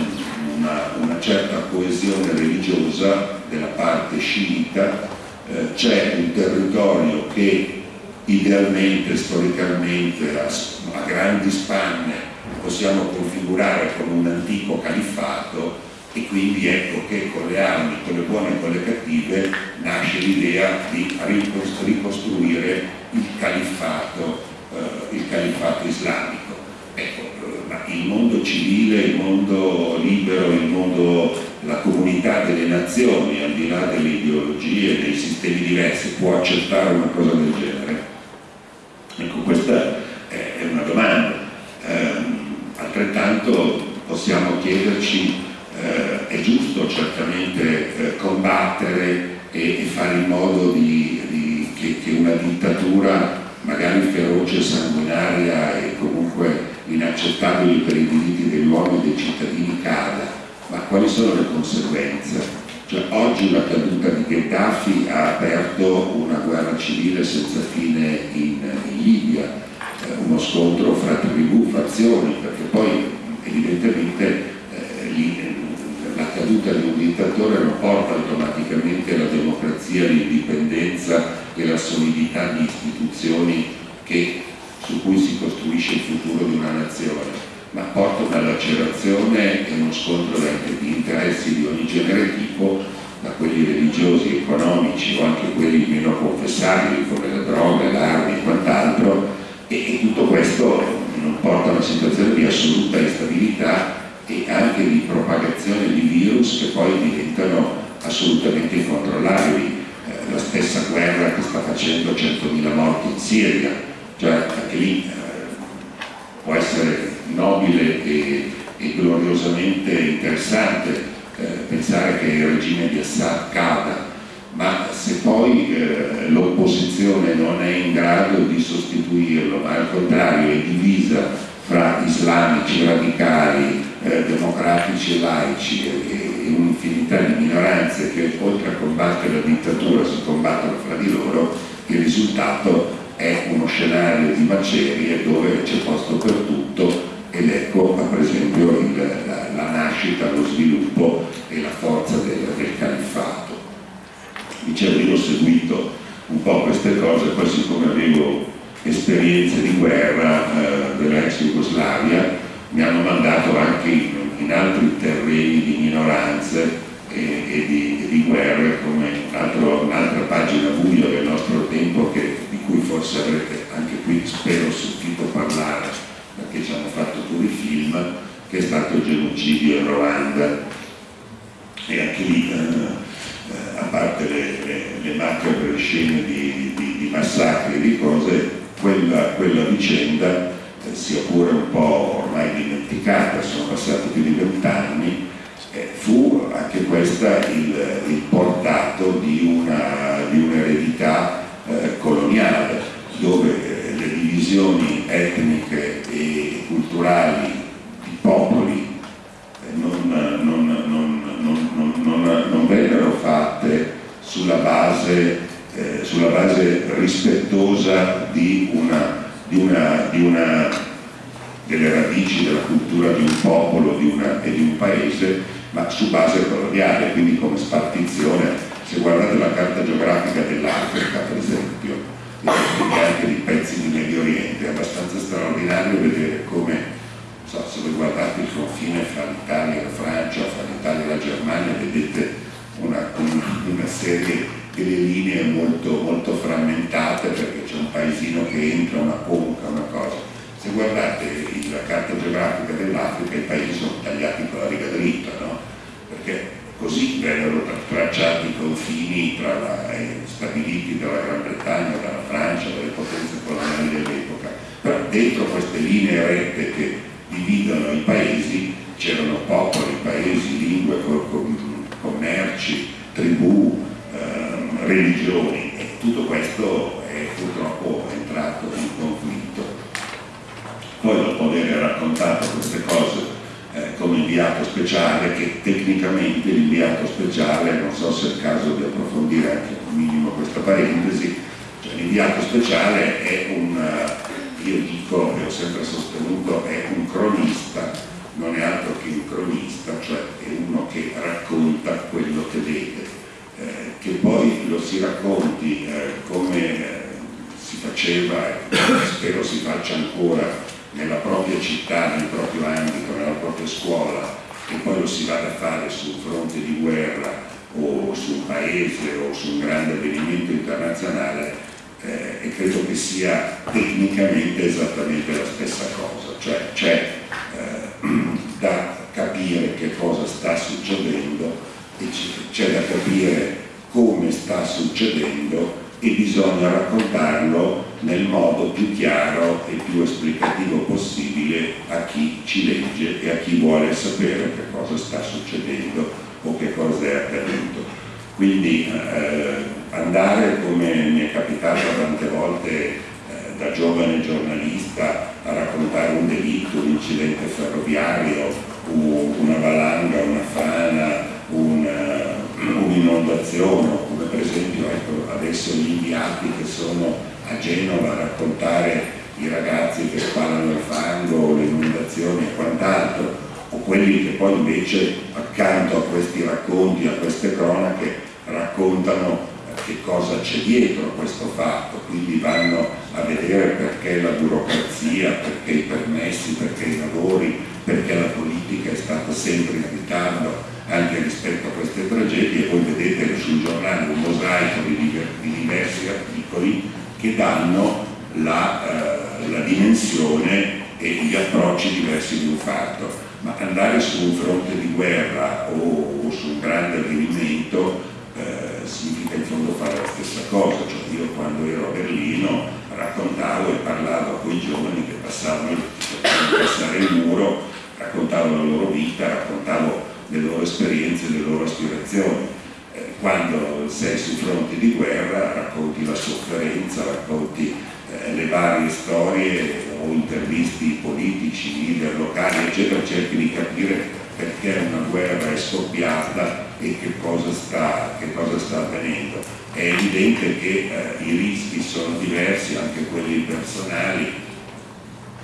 una, una, certa coesione religiosa della parte sciita, eh, c'è un territorio che idealmente, storicamente, a, a grandi spanne possiamo configurare come un antico califfato e quindi ecco che con le armi, con le buone e con le cattive, nasce l'idea di ricostruire il califfato, eh, il califfato islamico. Ecco, eh, il mondo civile, il mondo libero, il mondo, la comunità delle nazioni, al di là delle ideologie, dei sistemi diversi, può accettare una cosa del genere? Ecco, questa è una domanda. Eh, altrettanto possiamo chiederci eh, è giusto certamente eh, combattere e, e, fare in modo di, di, che, che, una dittatura magari feroce, sanguinaria e comunque inaccettabile per i diritti degli uomini e dei cittadini cada, ma quali sono le conseguenze? Cioè, oggi la caduta di Gheddafi ha aperto una guerra civile senza fine in, in Libia, eh, uno scontro fra tribù, fazioni, perché poi evidentemente eh, la caduta di un dittatore non porta automaticamente alla democrazia, l'indipendenza e la solidità di istituzioni che su cui si costruisce il futuro di una nazione, ma porta una lacerazione e uno scontro di interessi di ogni genere tipo, da quelli religiosi, economici o anche quelli meno confessabili come la droga, l'armi e quant'altro, e, tutto questo porta a una situazione di assoluta instabilità e anche di propagazione di virus che poi diventano assolutamente incontrollabili. Eh, la stessa guerra che sta facendo 100.000 morti in Siria, cioè anche lì eh, può essere nobile e, e gloriosamente interessante eh, pensare che il regime di Assad cada, ma se poi eh, l'opposizione non è in grado di sostituirlo, ma al contrario è divisa fra islamici radicali, eh, democratici e laici e, e un'infinità di minoranze che oltre a combattere la dittatura si combattono fra di loro, il risultato è uno scenario di macerie dove c'è posto per tutto ed ecco per esempio il, la, la, nascita, lo sviluppo e la forza del, del califfato. Dicevo, io ho seguito un po' queste cose, poi siccome avevo esperienze di guerra eh, dell'ex Jugoslavia, mi hanno mandato anche in, in altri terreni di minoranze e, e, di, di, guerre come un'altra pagina buia del nostro tempo che, di cui forse avrete anche qui spero sentito parlare perché ci hanno fatto pure i film che è stato il genocidio in Ruanda. E anche lì eh, a parte le, le, le macabre scene di, di, di massacri e di cose quella, quella vicenda eh, sia pure un po' ormai dimenticata, sono passati più di vent'anni, eh, fu anche questa il, il portato di, un'eredità un eh, coloniale, dove eh, le divisioni etniche e culturali di popoli eh, non, non, non, non, vennero fatte sulla base, sulla base rispettosa di una di una, di una, delle radici della cultura di un popolo di una, e di un paese, ma su base coloniale, quindi come spartizione. Se guardate la carta geografica dell'Africa, per esempio, e anche di pezzi di Medio Oriente, è abbastanza straordinario vedere come So, se voi guardate il confine fra l'Italia e la Francia, fra l'Italia e la Germania, vedete una, una serie delle linee molto, molto frammentate perché c'è un paesino che entra, una conca, una cosa. Se guardate la carta geografica dell'Africa i paesi sono tagliati con la riga dritta, no? perché così vennero tracciati i confini la, eh, stabiliti dalla Gran Bretagna, dalla Francia, dalle potenze coloniali dell'epoca. Però dentro queste linee rette che dividono i paesi c'erano popoli, paesi, lingue, commerci, tribù, religioni e tutto questo è purtroppo entrato in conflitto. Poi dopo aver raccontato queste cose eh, come inviato speciale, che tecnicamente l'inviato speciale, non so se è il caso di approfondire anche un minimo questa parentesi, cioè l'inviato speciale è un, eh, io dico e ho sempre sostenuto, è un cronista, non è altro che un cronista, cioè è uno che racconta quello che vede che poi lo si racconti eh, come si faceva e spero si faccia ancora nella propria città, nel proprio ambito, nella propria scuola e poi lo si vada a fare sul fronte di guerra o su un paese o su un grande avvenimento internazionale eh, e credo che sia tecnicamente esattamente la stessa cosa, cioè c'è eh, da capire che cosa sta succedendo c'è da capire come sta succedendo e bisogna raccontarlo nel modo più chiaro e più esplicativo possibile a chi ci legge e a chi vuole sapere che cosa sta succedendo o che cosa è accaduto. Quindi eh, andare, come mi è capitato tante volte eh, da giovane giornalista, a raccontare un delitto, un incidente ferroviario, una valanga, un'inondazione, un come per esempio ecco, adesso gli inviati che sono a Genova a raccontare i ragazzi che sparano il fango, le inondazioni e quant'altro, o quelli che poi invece accanto a questi racconti, a queste cronache, raccontano che cosa c'è dietro a questo fatto, quindi vanno a vedere perché la burocrazia, perché i permessi, perché i lavori, perché la politica è stata sempre in ritardo anche rispetto a queste tragedie voi vedete sul giornale un mosaico di, diversi articoli che danno la, eh, la dimensione e gli approcci diversi di un fatto, ma andare su un fronte di guerra o, o su un grande avvenimento eh, significa in fondo fare la stessa cosa, cioè io quando ero a Berlino raccontavo e parlavo con i giovani che passavano per passare il muro, raccontavo la loro vita, raccontavo le loro esperienze, le loro aspirazioni. Eh, quando sei su fronti di guerra racconti la sofferenza, racconti eh, le varie storie o intervisti politici, leader locali, eccetera, cerchi di capire perché una guerra è scoppiata e che cosa sta, che cosa sta avvenendo. È evidente che eh, i rischi sono diversi, anche quelli personali,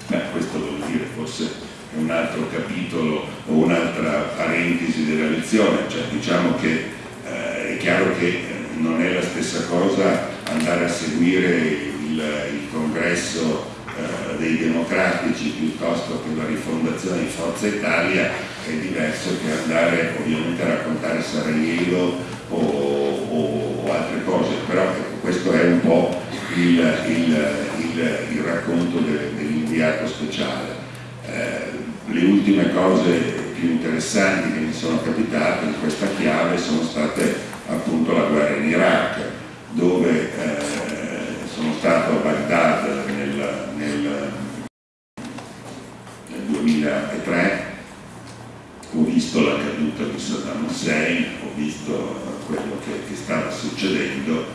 Beh, questo vuol dire forse un altro capitolo o un'altra parentesi della lezione, cioè diciamo che eh, è chiaro che non è la stessa cosa andare a seguire il, il congresso eh, dei democratici piuttosto che la rifondazione di Forza Italia. È diverso che andare ovviamente a raccontare Sarajevo o, o, o altre cose, però questo è un po' il, il, il, racconto de, dell'inviato speciale. Eh, le ultime cose più interessanti che mi sono capitate in questa chiave sono state appunto la guerra in Iraq, dove eh, sono stato a Baghdad nel, nel, nel 2003, ho visto la caduta di Saddam Hussein, ho visto quello che, che stava succedendo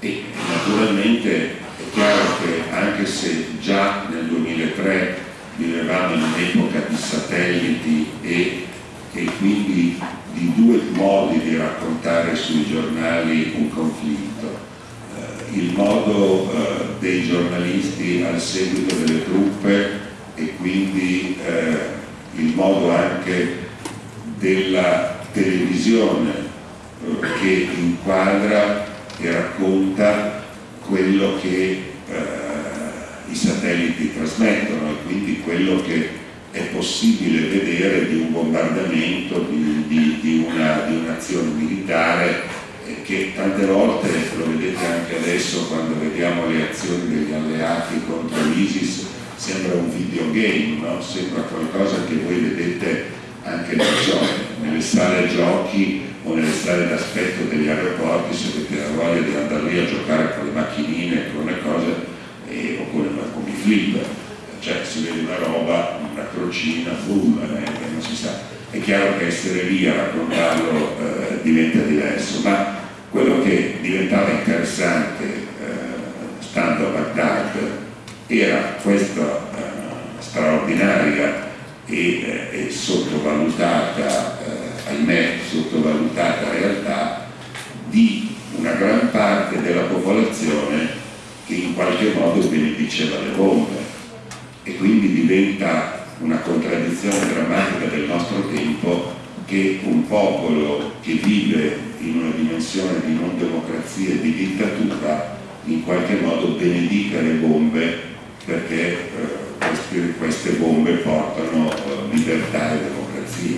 e naturalmente è chiaro che anche se già nel 2003 vivevamo in un'epoca di satelliti e, e, quindi di due modi di raccontare sui giornali un conflitto. Eh, il modo eh, dei giornalisti al seguito delle truppe e quindi eh, il modo anche della televisione eh, che inquadra e racconta quello che eh, satelliti trasmettono e quindi quello che è possibile vedere di un bombardamento, di, di, di un'azione un militare eh, che tante volte, lo vedete anche adesso quando vediamo le azioni degli alleati contro l'ISIS, sembra un videogame, no? sembra qualcosa che voi vedete anche so, nelle sale giochi o nelle sale d'aspetto degli aeroporti, se avete la voglia di andare lì a giocare con le macchinine, con le cose, e, oppure come i flip, cioè si vede una roba, una crocina, boom, eh, non si sa. È chiaro che essere lì a raccontarlo eh, diventa diverso, ma quello che diventava interessante eh, stando a Baghdad era questa eh, straordinaria e, eh, e sottovalutata, eh, ahimè, sottovalutata realtà di una gran parte della popolazione che in qualche modo benediceva le bombe e quindi diventa una contraddizione drammatica del nostro tempo che un popolo che vive in una dimensione di non democrazia e di dittatura in qualche modo benedica le bombe perché eh, queste, bombe portano eh, libertà e democrazia.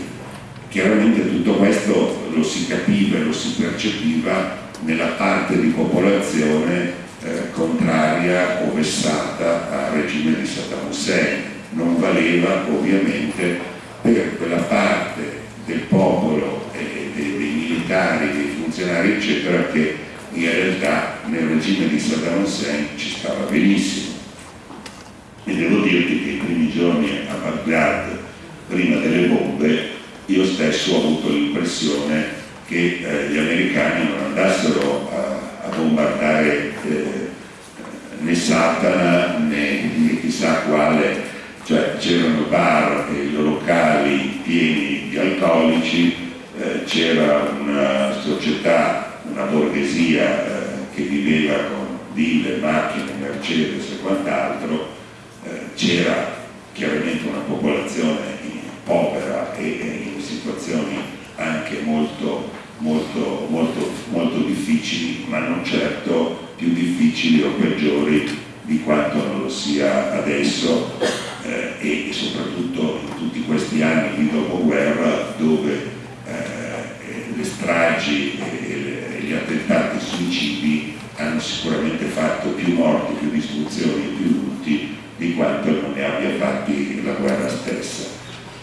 Chiaramente tutto questo lo si capiva e lo si percepiva nella parte di popolazione eh, contraria o vessata al regime di Saddam Hussein. Non valeva ovviamente per quella parte del popolo e dei, dei militari, dei funzionari eccetera che in realtà nel regime di Saddam Hussein ci stava benissimo. E devo dirti che i primi giorni a Baghdad, prima delle bombe, io stesso ho avuto l'impressione che eh, gli americani non andassero a, a bombardare eh, Satana né, né, chissà quale, cioè c'erano bar e locali pieni di alcolici, eh, c'era una società, una borghesia eh, che viveva con ville, macchine, Mercedes e quant'altro, eh, c'era chiaramente una popolazione povera e in situazioni anche molto, molto, molto, molto difficili, ma non certo più difficili o peggiori di quanto non lo sia adesso eh, e soprattutto in tutti questi anni di dopoguerra dove eh, le stragi e gli attentati suicidi hanno sicuramente fatto più morti, più distruzioni più lutti di quanto non ne abbia fatti la guerra stessa.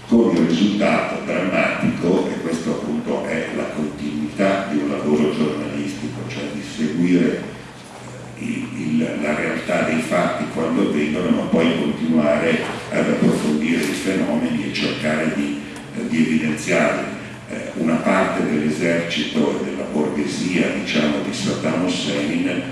Con il risultato drammatico, e questo appunto è la continuità di un lavoro giornalistico, cioè di seguire eh, il, la realtà dei fatti quando avvengono, ma poi continuare ad approfondire i fenomeni e cercare di, di evidenziarli. Eh, una parte dell'esercito e della borghesia diciamo, di Saddam Hussein eh,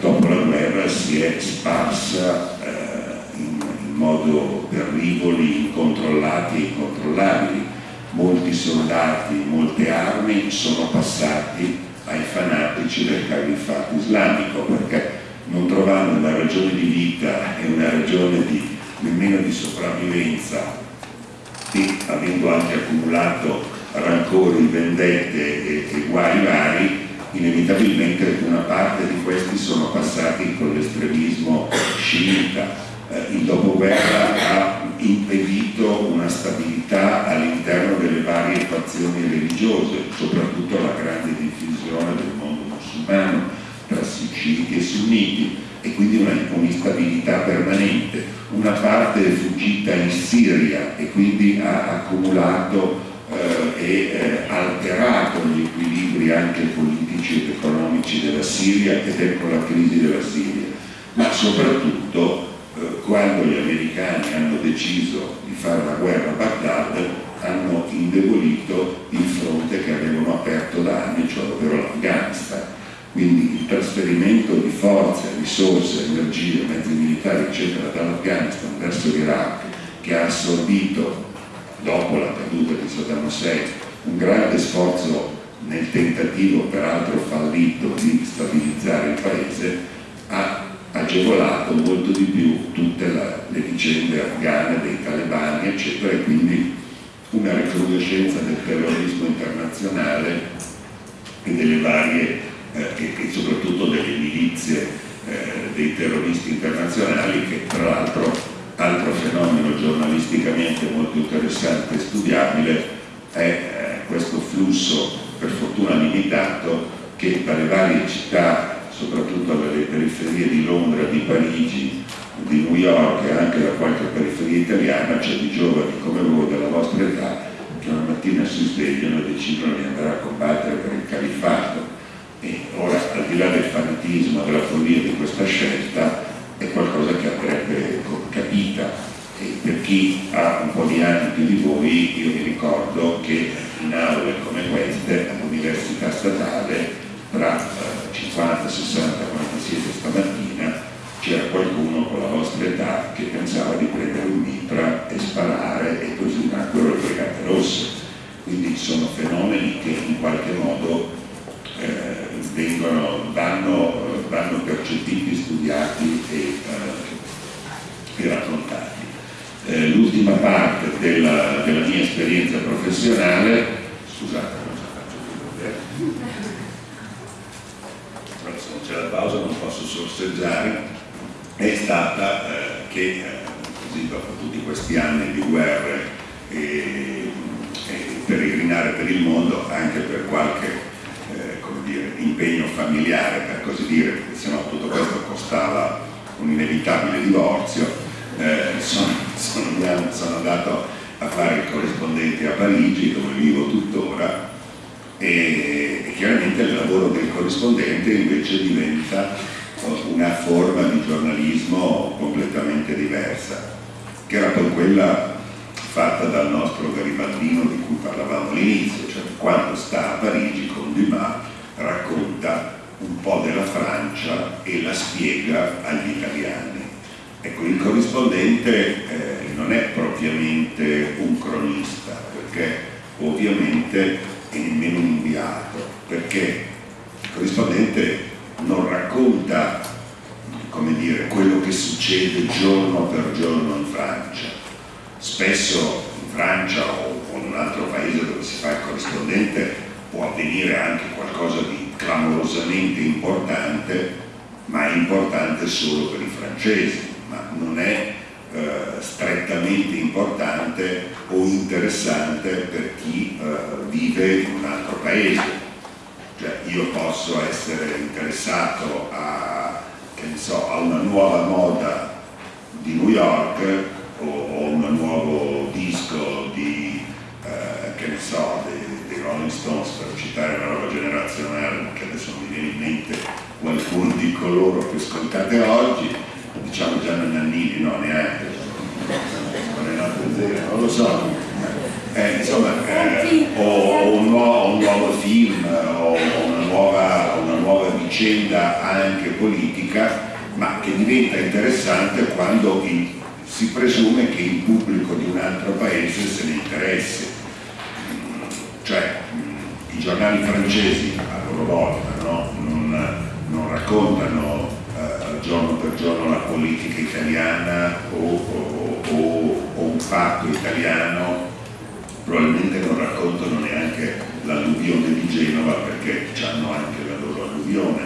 dopo la guerra si è sparsa eh, in, in, modo per rivoli incontrollati e incontrollabili. Molti soldati, molte armi sono passati ai fanatici del califfato islamico perché non trovando una ragione di vita e una ragione di, nemmeno di sopravvivenza e avendo anche accumulato rancori, vendette e, e guai vari, inevitabilmente una parte di questi sono passati con l'estremismo sciita. Eh, il dopoguerra ha impedito una stabilità all'interno delle varie fazioni religiose, soprattutto la grande diffusione del mondo musulmano sciiti e sunniti e quindi una instabilità permanente. Una parte è fuggita in Siria e quindi ha accumulato eh, e eh, alterato gli equilibri anche politici ed economici della Siria ed ecco la crisi della Siria, ma soprattutto eh, quando gli americani hanno deciso di fare la guerra a Baghdad hanno indebolito il fronte che avevano aperto da anni, cioè ovvero l'Afghanistan. Quindi il trasferimento di forze, risorse, energie, mezzi militari, eccetera, dall'Afghanistan verso l'Iraq, che ha assorbito dopo la caduta di Saddam Hussein, un grande sforzo nel tentativo peraltro fallito di stabilizzare il paese, ha agevolato molto di più tutte la, le vicende afghane dei talebani, eccetera, e quindi una recrudescenza del terrorismo internazionale e delle varie, e, e, soprattutto delle milizie eh, dei terroristi internazionali che tra l'altro altro fenomeno giornalisticamente molto interessante e studiabile è eh, questo flusso, per fortuna limitato, che dalle varie città, soprattutto dalle periferie di Londra, di Parigi, di New York e anche da qualche periferia italiana, c'è di giovani come voi della vostra età che una mattina si svegliano e decidono di andare a combattere per il califfato. E ora, al di là del fanatismo, della follia di questa scelta, è qualcosa che andrebbe capita. E per chi ha un po' di anni più di voi io mi ricordo che in aule come queste all'università statale tra 50, 60, quando siete stamattina c'era qualcuno con la vostra età che pensava di prendere un mitra e sparare e così nacquero le brigate rosse quindi sono fenomeni che in qualche modo eh, vengono, vanno vanno percepiti, studiati e, eh, e raccontati. Eh, l'ultima parte della, della, mia esperienza professionale, scusate, non ce la faccio più vedere, se non c'è la pausa non posso sorseggiare, è stata eh, che eh, così dopo tutti questi anni di guerre e, e peregrinare per il mondo, anche per qualche impegno familiare, per così dire, perché sennò tutto questo costava un inevitabile divorzio, eh, sono, sono, sono, andato a fare il corrispondente a Parigi, dove vivo tuttora, e, e chiaramente il lavoro del corrispondente invece diventa una forma di giornalismo completamente diversa, che era poi quella fatta dal nostro garibaldino di cui parlavamo all'inizio, cioè quando sta a Parigi con Dumas racconta un po' della Francia e la spiega agli italiani. Ecco, il corrispondente eh, non è propriamente un cronista, perché ovviamente è nemmeno un inviato, perché il corrispondente non racconta, come dire, quello che succede giorno per giorno in Francia. Spesso in Francia o in un altro paese dove si fa il corrispondente può avvenire anche qualcosa di clamorosamente importante, ma è importante solo per i francesi, ma non è eh, strettamente importante o interessante per chi eh, vive in un altro paese. Cioè io posso essere interessato a, so, a una nuova moda di New York o, o un nuovo disco di, eh, che ne so, dei, Rolling Stones per citare una roba generazionale che adesso mi viene in mente qualcuno di coloro che ascoltate oggi diciamo già non Nannini, no neanche non è nato zero, non lo so eh, insomma eh, o, un nuovo, un nuovo, film o una nuova, una nuova vicenda anche politica ma che diventa interessante quando il, si presume che il pubblico di un altro paese se ne interessi. Giornali francesi a loro volta no? non, non, raccontano eh, giorno per giorno la politica italiana o, o, o, o un fatto italiano, probabilmente non raccontano neanche l'alluvione di Genova perché hanno anche la loro alluvione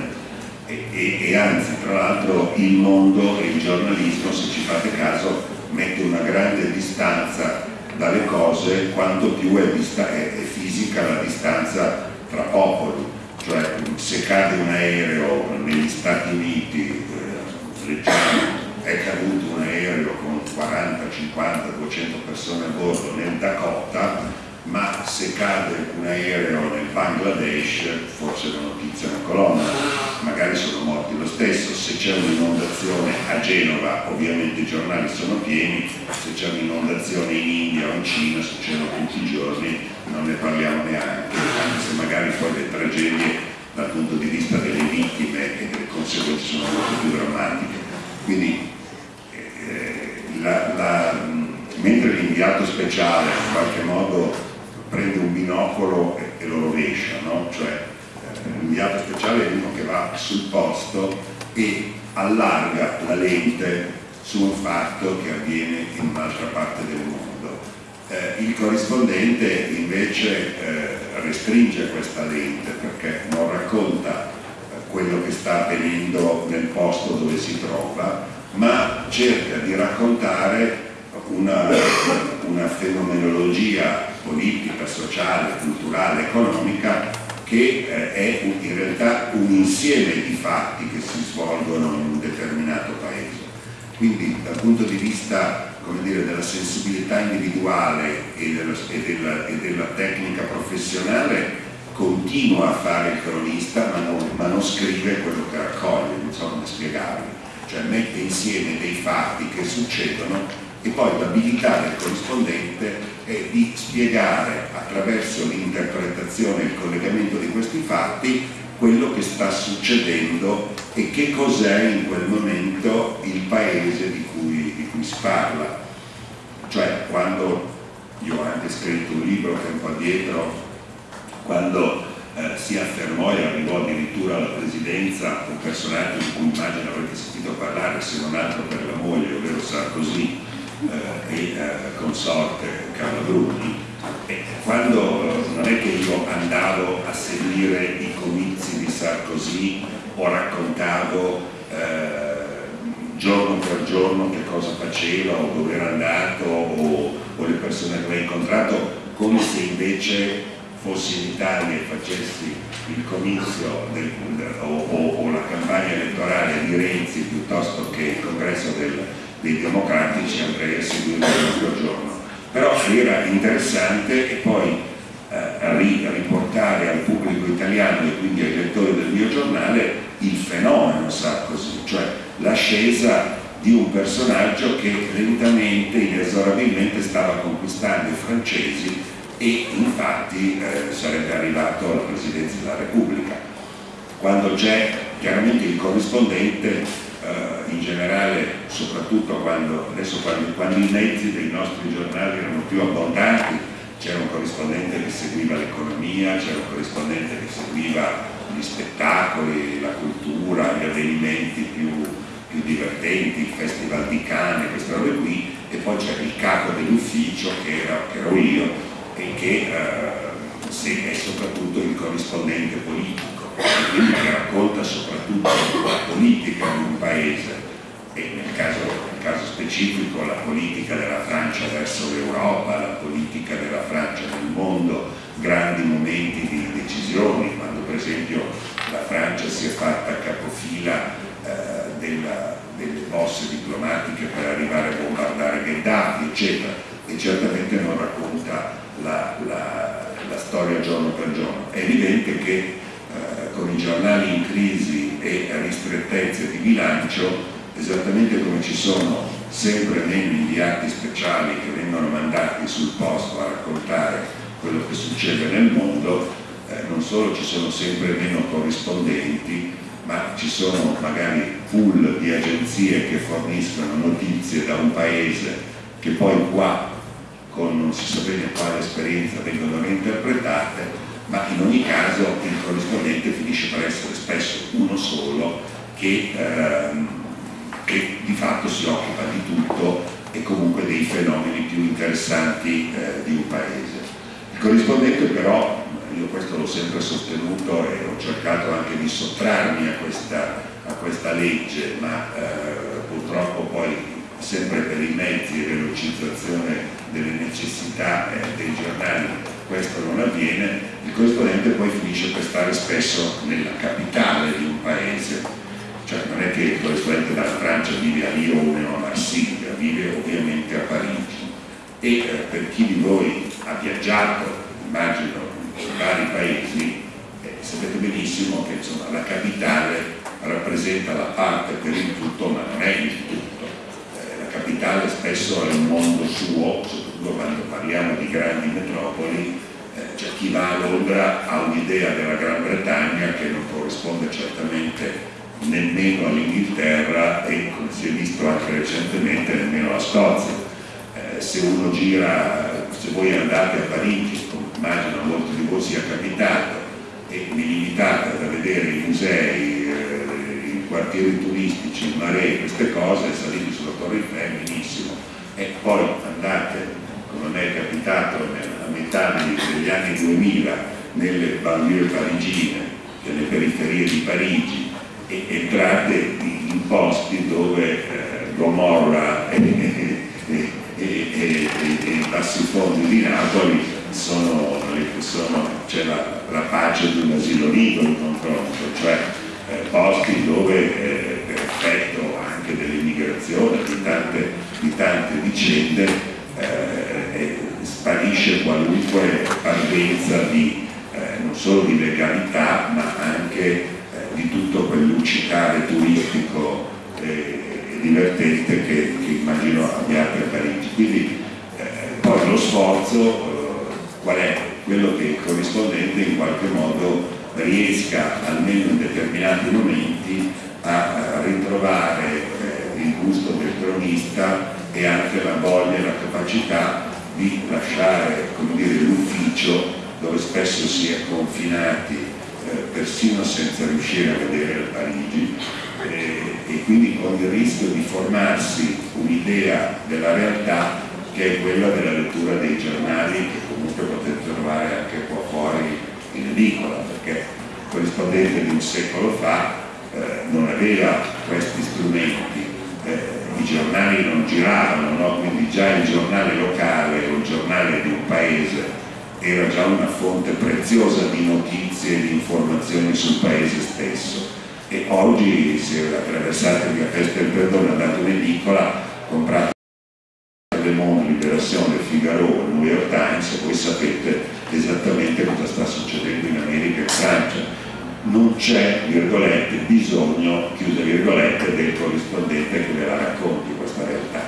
e, e, e anzi tra l'altro il mondo e il giornalismo se ci fate caso mette una grande distanza dalle cose quanto più è, è, è fisica la distanza tra popoli cioè se cade un aereo negli Stati Uniti eh, è caduto un aereo con 40, 50, 200 persone a bordo nel Dakota ma se cade un aereo nel Bangladesh forse la notizia è una colonna, magari sono morti lo stesso, se c'è un'inondazione a Genova ovviamente i giornali sono pieni, se c'è un'inondazione in India o in Cina succedono tutti i giorni, non ne parliamo neanche, anche se magari poi le tragedie dal punto di vista delle vittime e delle conseguenze sono molto più drammatiche. Quindi eh, la, la, mentre l'inviato speciale in qualche modo prende un binocolo e, e lo rovescia, no? cioè eh, l'inviato speciale è uno che va sul posto e allarga la lente su un fatto che avviene in un'altra parte del mondo. Eh, il corrispondente invece eh, restringe questa lente perché non racconta eh, quello che sta avvenendo nel posto dove si trova, ma cerca di raccontare una, una fenomenologia politica, sociale, culturale, economica che eh, è in realtà un insieme di fatti che si svolgono in un determinato paese. Quindi dal punto di vista dire, della sensibilità individuale e della, e, della, e della, tecnica professionale continua a fare il cronista ma non, ma non scrive quello che raccoglie, non so come spiegarvi, cioè mette insieme dei fatti che succedono e poi l'abilità del corrispondente è di spiegare attraverso l'interpretazione e il collegamento di questi fatti quello che sta succedendo e che cos'è in quel momento il paese di cui, di cui si parla. Cioè quando, io ho anche scritto un libro tempo addietro, quando eh, si affermò e arrivò addirittura alla presidenza un personaggio di cui immagino avrete sentito parlare se non altro per la moglie, ovvero Sarkozy, eh, e eh, consorte Carlo Bruni e quando non è che io andavo a seguire i comizi di Sarkozy o raccontavo eh, giorno per giorno che cosa faceva o dove era andato o, o le persone che aveva incontrato come se invece fossi in Italia e facessi il comizio del, o, o, o la campagna elettorale di Renzi piuttosto che il congresso del dei democratici andrei a seguire per giorno però era interessante e poi eh, riportare al pubblico italiano e quindi ai lettori del mio giornale il fenomeno Sarkozy, cioè l'ascesa di un personaggio che lentamente, inesorabilmente stava conquistando i francesi e infatti eh, sarebbe arrivato alla presidenza della Repubblica. Quando c'è chiaramente il corrispondente eh, in generale, soprattutto quando, adesso quando, quando i mezzi dei nostri giornali erano più abbondanti, c'era un corrispondente che seguiva l'economia, c'era un corrispondente che seguiva gli spettacoli, la cultura, gli avvenimenti più, più divertenti, il festival di Cannes, queste robe qui, e poi c'era il capo dell'ufficio che, che, ero io e che eh, è soprattutto il corrispondente politico film che racconta soprattutto la politica di un paese e nel caso, nel caso specifico la politica della Francia verso l'Europa, la politica della Francia nel mondo, grandi momenti di decisioni, quando per esempio la Francia si è fatta capofila eh, della, delle mosse diplomatiche per arrivare a bombardare Gheddafi, eccetera, e certamente non racconta la, la, la storia giorno per giorno. È evidente che giornali in crisi e ristrettezze di bilancio, esattamente come ci sono sempre meno inviati speciali che vengono mandati sul posto a raccontare quello che succede nel mondo, eh, non solo ci sono sempre meno corrispondenti, ma ci sono magari pool di agenzie che forniscono notizie da un paese che poi qua con non si sa bene quale esperienza vengono reinterpretate, ma in ogni caso il corrispondente finisce per essere spesso uno solo che, ehm, che di fatto si occupa di tutto e comunque dei fenomeni più interessanti eh, di un paese. Il corrispondente però, io questo l'ho sempre sostenuto e ho cercato anche di sottrarmi a questa, a questa legge, ma eh, purtroppo poi sempre per i mezzi e velocizzazione delle necessità eh, dei giornali questo non avviene, il corrispondente poi finisce per stare spesso nella capitale di un paese, cioè non è che il corrispondente dalla Francia vive a Lione o a Marsiglia, vive ovviamente a Parigi. E eh, per chi di voi ha viaggiato, immagino, in vari paesi, eh, sapete benissimo che insomma, la capitale rappresenta la parte per il tutto ma non è il tutto. Capitale spesso è un mondo suo, soprattutto quando parliamo di grandi metropoli, eh, cioè chi va a Londra ha un'idea della Gran Bretagna che non corrisponde certamente nemmeno all'Inghilterra e come si è visto anche recentemente nemmeno alla Scozia. Eh, se uno gira, se voi andate a Parigi, come immagino molti di voi sia capitato, e vi limitate a vedere i musei, quartieri turistici, maree, queste cose, saliti sulla Torre Eiffel, benissimo. E poi andate, mi è capitato a metà degli anni 2000, nelle banlieue parigine, nelle periferie di Parigi, e entrate in posti dove eh, Gomorra e, e, e, i bassi fondi di Napoli sono, sono c'è la, la pace di un asilo nido in confronto, cioè eh, posti dove eh, per effetto anche dell'immigrazione, di di tante vicende, sparisce qualunque parvenza di, eh, non solo di legalità ma anche eh, di tutto quel lucicare turistico e divertente che, che, immagino abbiate a Parigi. Quindi poi lo sforzo qual è? Quello che il corrispondente in qualche modo riesca almeno in determinati momenti a ritrovare eh, il gusto del cronista e anche la voglia e la capacità di lasciare l'ufficio dove spesso si è confinati eh, persino senza riuscire a vedere Parigi. Eh, e quindi con il rischio di formarsi un'idea della realtà che è quella della lettura dei giornali che comunque potete trovare anche qua fuori in edicola, perché corrispondente di un secolo fa eh, non aveva questi strumenti, eh, i giornali non giravano, no? quindi già il giornale locale o il giornale di un paese era già una fonte preziosa di notizie e di informazioni sul paese stesso e oggi se attraversate via Castelperdone andate in edicola comprate Le Monde, Liberazione, Figaro, New York Times voi sapete esattamente cosa sta succedendo in America e in Francia. Non c'è, virgolette, bisogno, del corrispondente che ve la racconti questa realtà.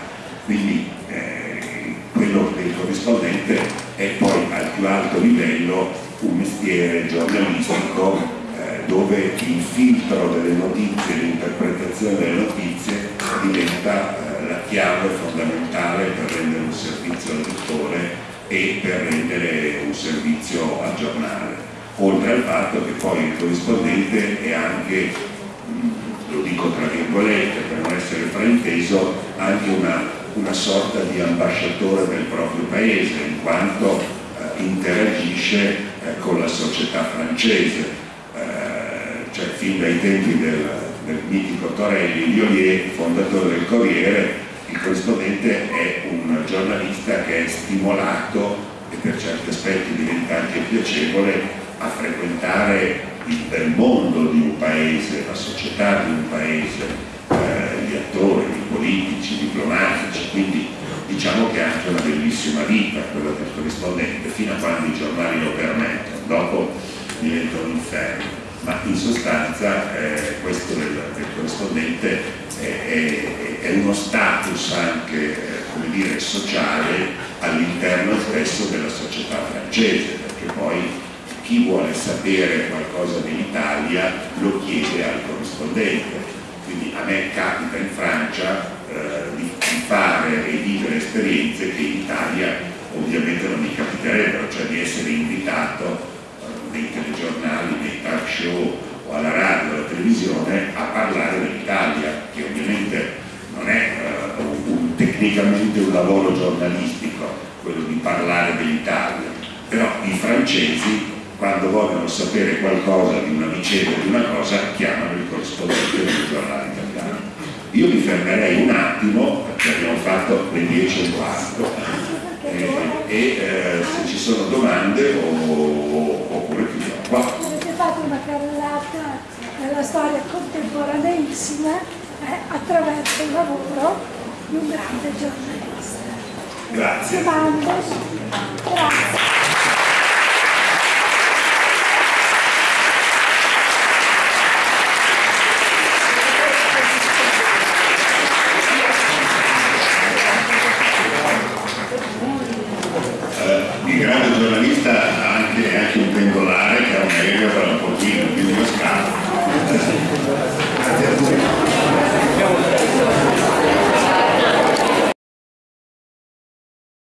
Quindi eh, quello del corrispondente è poi al più alto livello un mestiere giornalistico eh, dove il filtro delle notizie, l'interpretazione delle notizie diventa eh, la chiave fondamentale per rendere un servizio al lettore e per rendere un servizio aggiornale, oltre al fatto che poi il corrispondente è anche, lo dico tra virgolette per non essere frainteso, anche una, una sorta di ambasciatore del proprio paese, in quanto interagisce eh, con la società francese. Eh, fin dai tempi del, del mitico Torelli Liolier, fondatore del Corriere, il corrispondente è un giornalista che è stimolato e per certi aspetti diventa anche piacevole a frequentare il bel mondo di un paese, la società di un paese, eh, gli attori, i politici, i diplomatici, quindi diciamo che è anche una bellissima vita quella del corrispondente, fino a quando i giornali lo permettono, dopo diventa un inferno ma in sostanza eh, questo del, del corrispondente è, è, è, uno status anche eh, dire, sociale all'interno stesso della società francese, perché poi chi vuole sapere qualcosa dell'Italia lo chiede al corrispondente. Quindi a me capita in Francia eh, di, di fare e vivere esperienze che in Italia ovviamente non mi capiterebbero, cioè di essere invitato nei telegiornali, nei talk show o alla radio alla televisione a parlare dell'Italia, che ovviamente non è uh, un, tecnicamente un lavoro giornalistico, quello di parlare dell'Italia, però i francesi quando vogliono sapere qualcosa di una vicenda di una cosa chiamano il corrispondente del giornale. Io mi fermerei un attimo, perché abbiamo fatto le 10 e quarto, e, e eh, se ci sono domande o, oppure chiudiamo qua. Avete fatto una carrellata nella storia contemporaneissima eh, attraverso il lavoro di un grande giornalista. Grazie. Domande? Grazie.